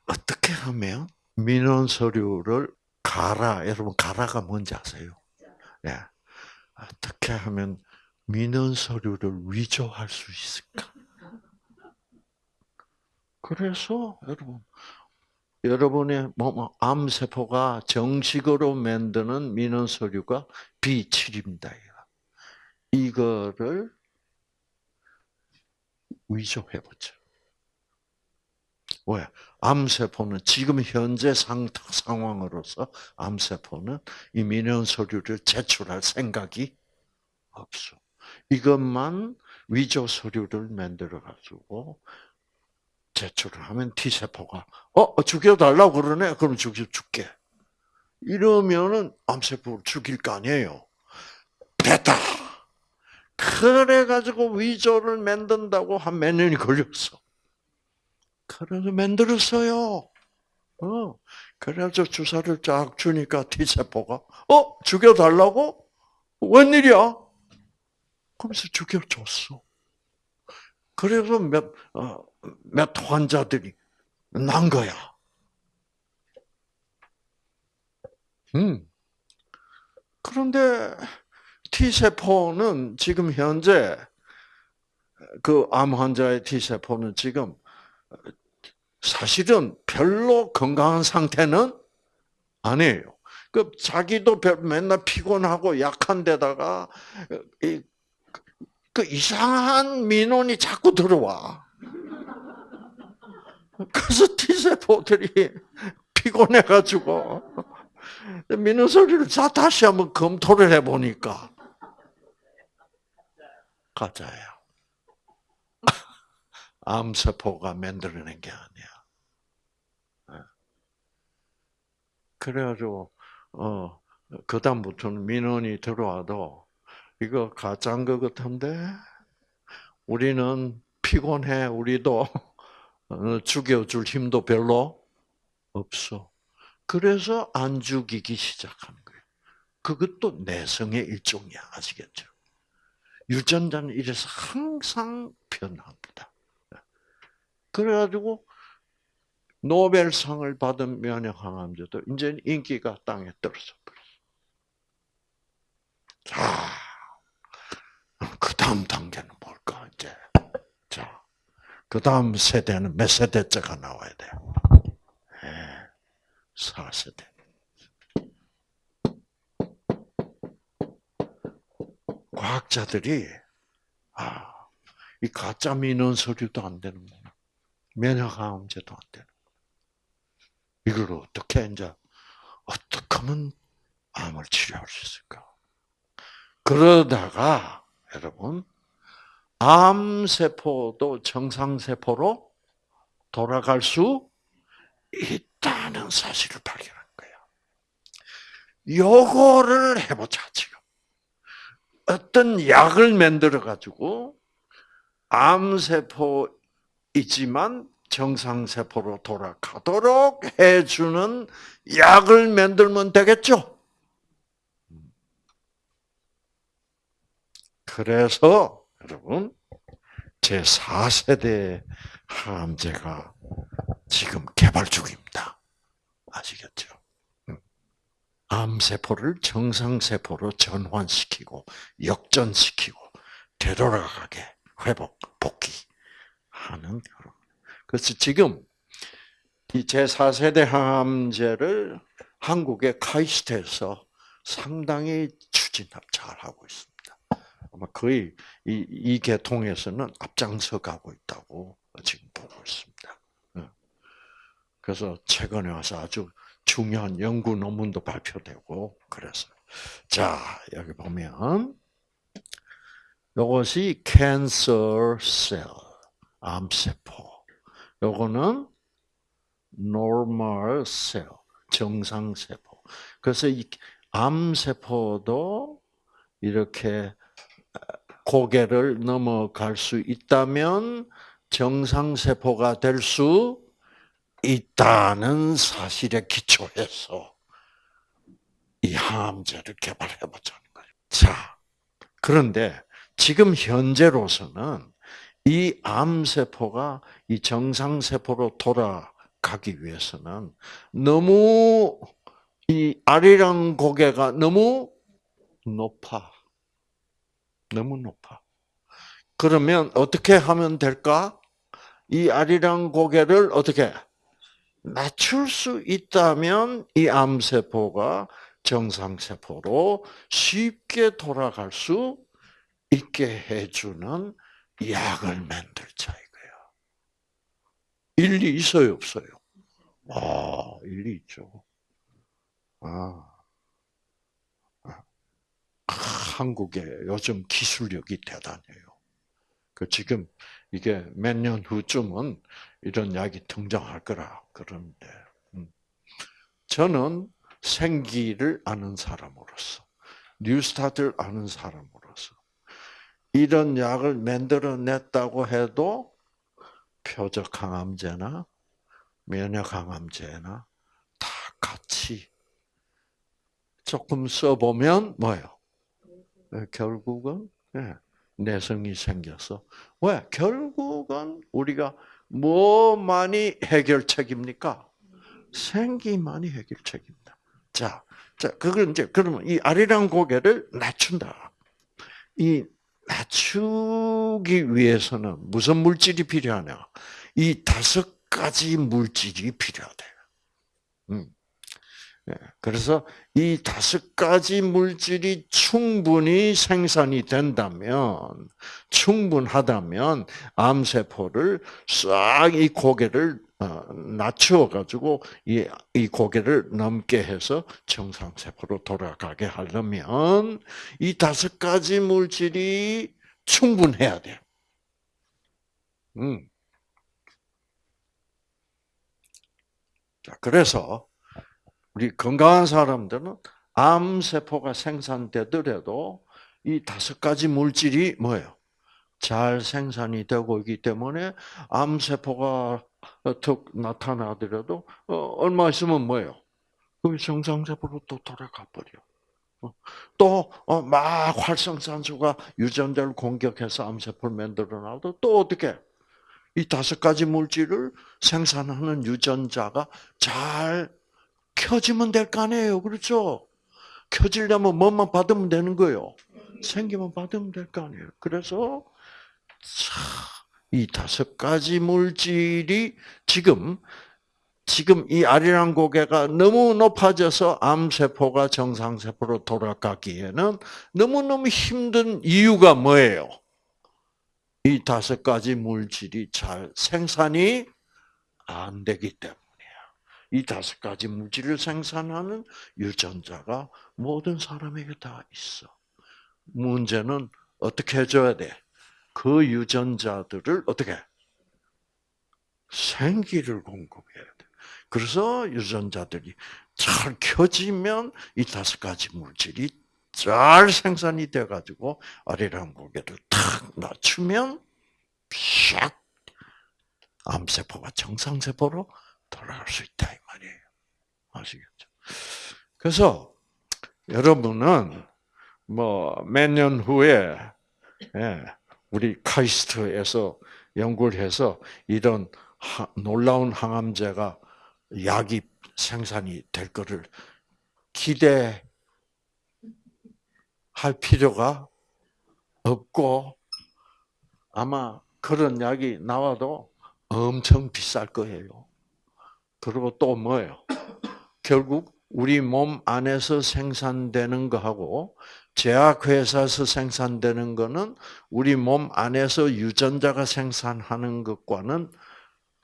어떻게 하면 민원 서류를 가라. 여러분 가라가 뭔지 아세요? 예. 어떻게 하면 민원 서류를 위조할 수 있을까? 그래서 여러분 여러분의 뭐, 뭐 암세포가 정식으로 만드는 민원 서류가 B7입니다. 이거를 위조해 보죠. 왜? 암세포는 지금 현재 상, 상황으로서 암세포는 이 민원 서류를 제출할 생각이 없어. 이것만 위조 서류를 만들어 가지고 제출을 하면 T세포가 어 죽여달라고 그러네. 그럼 죽여 줄게. 이러면은 암세포를 죽일 거 아니에요. 됐다. 그래 가지고 위조를 만든다고 한 몇 년이 걸렸어. 그래서 만들었어요. 어. 그래서 주사를 쫙 주니까 T세포가, 어? 죽여달라고? 웬일이야? 그러면서 죽여줬어. 그래서 몇, 어, 몇 환자들이 난 거야. 음. 그런데 T세포는 지금 현재 그 암 환자의 T세포는 지금 사실은 별로 건강한 상태는 아니에요. 그 자기도 맨날 피곤하고 약한 데다가 이, 그 이상한 민원이 자꾸 들어와. 그래서 T세포들이 피곤해가지고 민원 소리를 다시 한번 검토를 해보니까 가짜야. <laughs> 암세포가 만들어낸 게 아니야. 그래가지고 어 그다음부터는 민원이 들어와도 이거 가짜인 것 같은데 우리는 피곤해 우리도 <laughs> 죽여줄 힘도 별로 없어. 그래서 안 죽이기 시작하는 거예요. 그것도 내성의 일종이야 아시겠죠? 유전자는 이래서 항상 변합니다. 그래가지고 노벨상을 받은 면역항암제도 이제 인기가 땅에 떨어져 버렸어. 다음 단계는 뭘까 이제? 자, 그 다음 세대는 몇 세대째가 나와야 돼요? 네, 4세대. 과학자들이 아, 이 가짜 민원 서류도 안 되는구나. 면역항암제도 안 되는. 이걸 어떻게 이제 어떻게 하면 암을 치료할 수 있을까? 그러다가 여러분 암세포도 정상세포로 돌아갈 수 있다는 사실을 발견한 거예요. 요거를 해보자, 지금. 어떤 약을 만들어 가지고 암세포이지만 정상세포로 돌아가도록 해주는 약을 만들면 되겠죠? 그래서 여러분 제 4세대 항암제가 지금 개발 중입니다. 아시겠죠? 암세포를 정상세포로 전환시키고 역전시키고 되돌아가게 회복, 복귀하는 그런. 그래서 지금 이 제4세대 항암제를 한국의 카이스트에서 상당히 추진 잘하고 있습니다. 아마 거의 이, 이 계통에서는 앞장서 가고 있다고 지금 보고 있습니다. 예. 그래서 최근에 와서 아주 중요한 연구 논문도 발표되고 그래서 자 여기 보면 이것이 cancer cell 암세포 요거는 normal cell 정상세포 그래서 이 암세포도 이렇게 고개를 넘어갈 수 있다면 정상세포가 될 수 있다는 사실에 기초해서 이 항암제를 개발해보자는 거예요. 자, 그런데 지금 현재로서는 이 암세포가 이 정상세포로 돌아가기 위해서는 너무 이 아리랑 고개가 너무 높아. 너무 높아. 그러면 어떻게 하면 될까? 이 아리랑 고개를 어떻게 낮출 수 있다면 이 암세포가 정상세포로 쉽게 돌아갈 수 있게 해주는 약을 만들자 이거예요. 일리 있어요, 없어요? 아, 일리 있죠. 아. 아. 한국의 요즘 기술력이 대단해요. 그 지금 이게 몇 년 후쯤은 이런 약이 등장할 거라 그러는데 음. 저는 생기를 아는 사람으로서 뉴스타트를 아는 사람으로서 이런 약을 만들어냈다고 해도 표적 항암제나 면역 항암제나 다 같이 조금 써보면 뭐예요? 네, 결국은 네, 내성이 생겨서 왜? 결국은 우리가 뭐 많이 해결책입니까? 생기만이 해결책입니다. 자, 자, 그걸 이제 그러면 이 아리랑 고개를 낮춘다. 이 낮추기 위해서는 무슨 물질이 필요하냐? 이 다섯 가지 물질이 필요하대. 음. 예, 그래서 이 다섯 가지 물질이 충분히 생산이 된다면, 충분하다면, 암세포를 싹 이 고개를 어, 낮추어 가지고 이, 이 고개를 넘게 해서 정상세포로 돌아가게 하려면 이 다섯 가지 물질이 충분해야 돼. 음. 자, 그래서 우리 건강한 사람들은 암세포가 생산되더라도 이 다섯 가지 물질이 뭐예요? 잘 생산이 되고 있기 때문에 암세포가 턱 나타나더라도 어, 얼마 있으면 뭐예요? 그 정상세포로 또 돌아가 버려. 어, 또막 어, 활성산소가 유전자를 공격해서 암세포를 만들어놔도 또 어떻게? 이 다섯 가지 물질을 생산하는 유전자가 잘 켜지면 될 거 아니에요. 그렇죠? 켜지려면 뭐만 받으면 되는 거예요. 생기만 받으면 될 거 아니에요. 그래서 이 다섯 가지 물질이 지금 지금 이 아리랑 고개가 너무 높아져서 암세포가 정상세포로 돌아가기에는 너무너무 힘든 이유가 뭐예요? 이 다섯 가지 물질이 잘 생산이 안 되기 때문이야. 이 다섯 가지 물질을 생산하는 유전자가 모든 사람에게 다 있어. 문제는 어떻게 해줘야 돼? 그 유전자들을 어떻게 생기를 공급해야 돼. 그래서 유전자들이 잘 켜지면 이 다섯 가지 물질이 잘 생산이 돼 가지고 아리랑 고개를 탁 낮추면 샥 암세포가 정상세포로 돌아갈 수 있다 이 말이에요. 아시겠죠? 그래서 여러분은 뭐 몇 년 후에 예, 우리 카이스트에서 연구를 해서 이런 놀라운 항암제가 약이 생산이 될 것을 기대할 필요가 없고 아마 그런 약이 나와도 엄청 비쌀 거예요. 그리고 또 뭐예요? 결국 우리 몸 안에서 생산되는 거하고 제약회사에서 생산되는 거는 우리 몸 안에서 유전자가 생산하는 것과는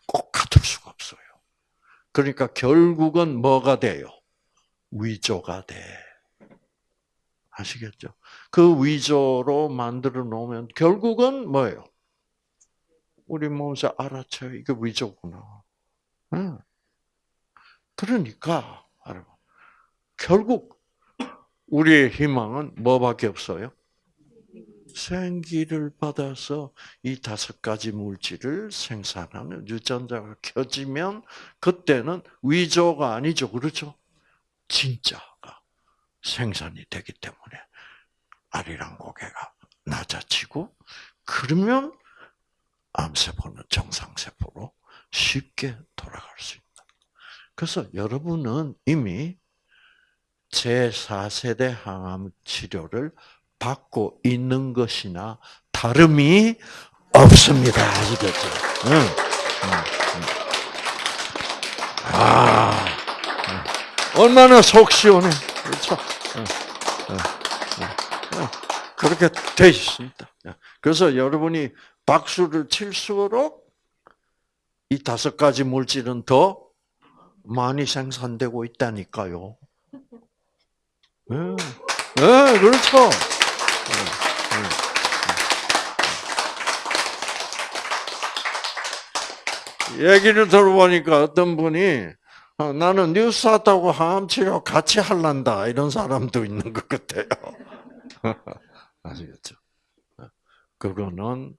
꼭 같을 수가 없어요. 그러니까 결국은 뭐가 돼요? 위조가 돼. 아시겠죠? 그 위조로 만들어 놓으면 결국은 뭐예요? 우리 몸에서 알아채요. 이게 위조구나. 그러니까 여러분 결국 우리의 희망은 뭐밖에 없어요? 생기를 받아서 이 다섯 가지 물질을 생산하는 유전자가 켜지면 그때는 위조가 아니죠. 그렇죠? 진짜가 생산이 되기 때문에 아리랑 고개가 낮아지고 그러면 암세포는 정상세포로 쉽게 돌아갈 수 있다. 그래서 여러분은 이미 제4세대 항암 치료를 받고 있는 것이나 다름이 없습니다. 아시겠죠? 응. 응. 아, 얼마나 속 시원해. 그렇죠? 그렇게 돼 있습니다. 그래서 여러분이 박수를 칠수록 이 다섯 가지 물질은 더 많이 생산되고 있다니까요. 네, 네 그렇죠. 얘기를 들어보니까 어떤 분이 어, 나는 뉴스타트하고 항암 치료 같이 할란다 이런 사람도 있는 것 같아요. <laughs> 아시겠죠? 그거는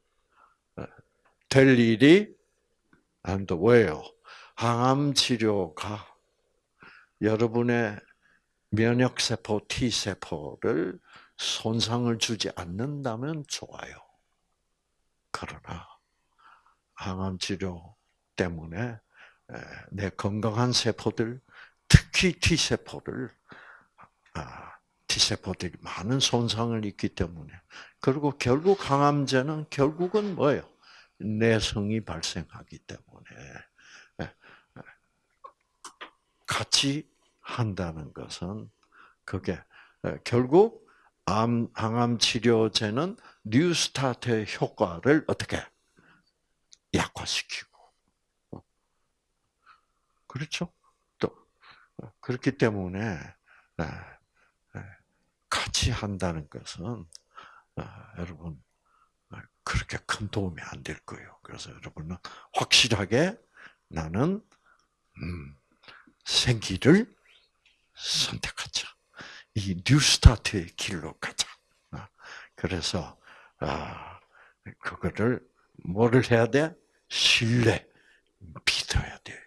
될 일이 안 돼. 항암 치료가 여러분의 면역 세포 T 세포를 손상을 주지 않는다면 좋아요. 그러나 항암 치료 때문에 내 건강한 세포들, 특히 T 세포를 T 세포들이 많은 손상을 입기 때문에 그리고 결국 항암제는 결국은 뭐예요? 내성이 발생하기 때문에 같이 한다는 것은 그게 결국 암, 항암 치료제는 뉴스타트의 효과를 어떻게 약화시키고 그렇죠? 또 그렇기 때문에 같이 한다는 것은 여러분 그렇게 큰 도움이 안 될 거예요. 그래서 여러분은 확실하게 나는 음, 생기를 선택하자. 이 뉴스타트의 길로 가자. 그래서 아 그거를 뭐를 해야 돼? 신뢰, 믿어야 돼요.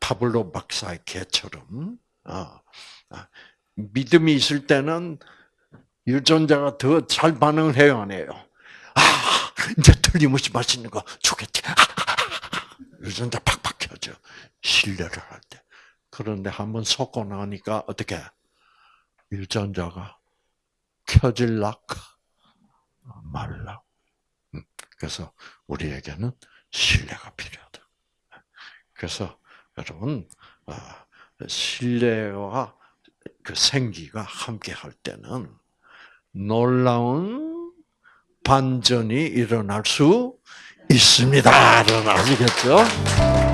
파블로 박사의 개처럼 믿음이 있을 때는 유전자가 더 잘 반응을 해요, 안 해요? 아, 이제 틀림없이 맛있는 거 주겠지. 유전자 팍팍 켜져. 신뢰를 할 때. 그런데 한번 속고 나니까 어떻게 유전자가 켜질락 말락. 음, 그래서 우리에게는 신뢰가 필요하다. 그래서 여러분 아, 신뢰와 그 생기가 함께 할 때는 놀라운 반전이 일어날 수 있습니다. 아시겠죠?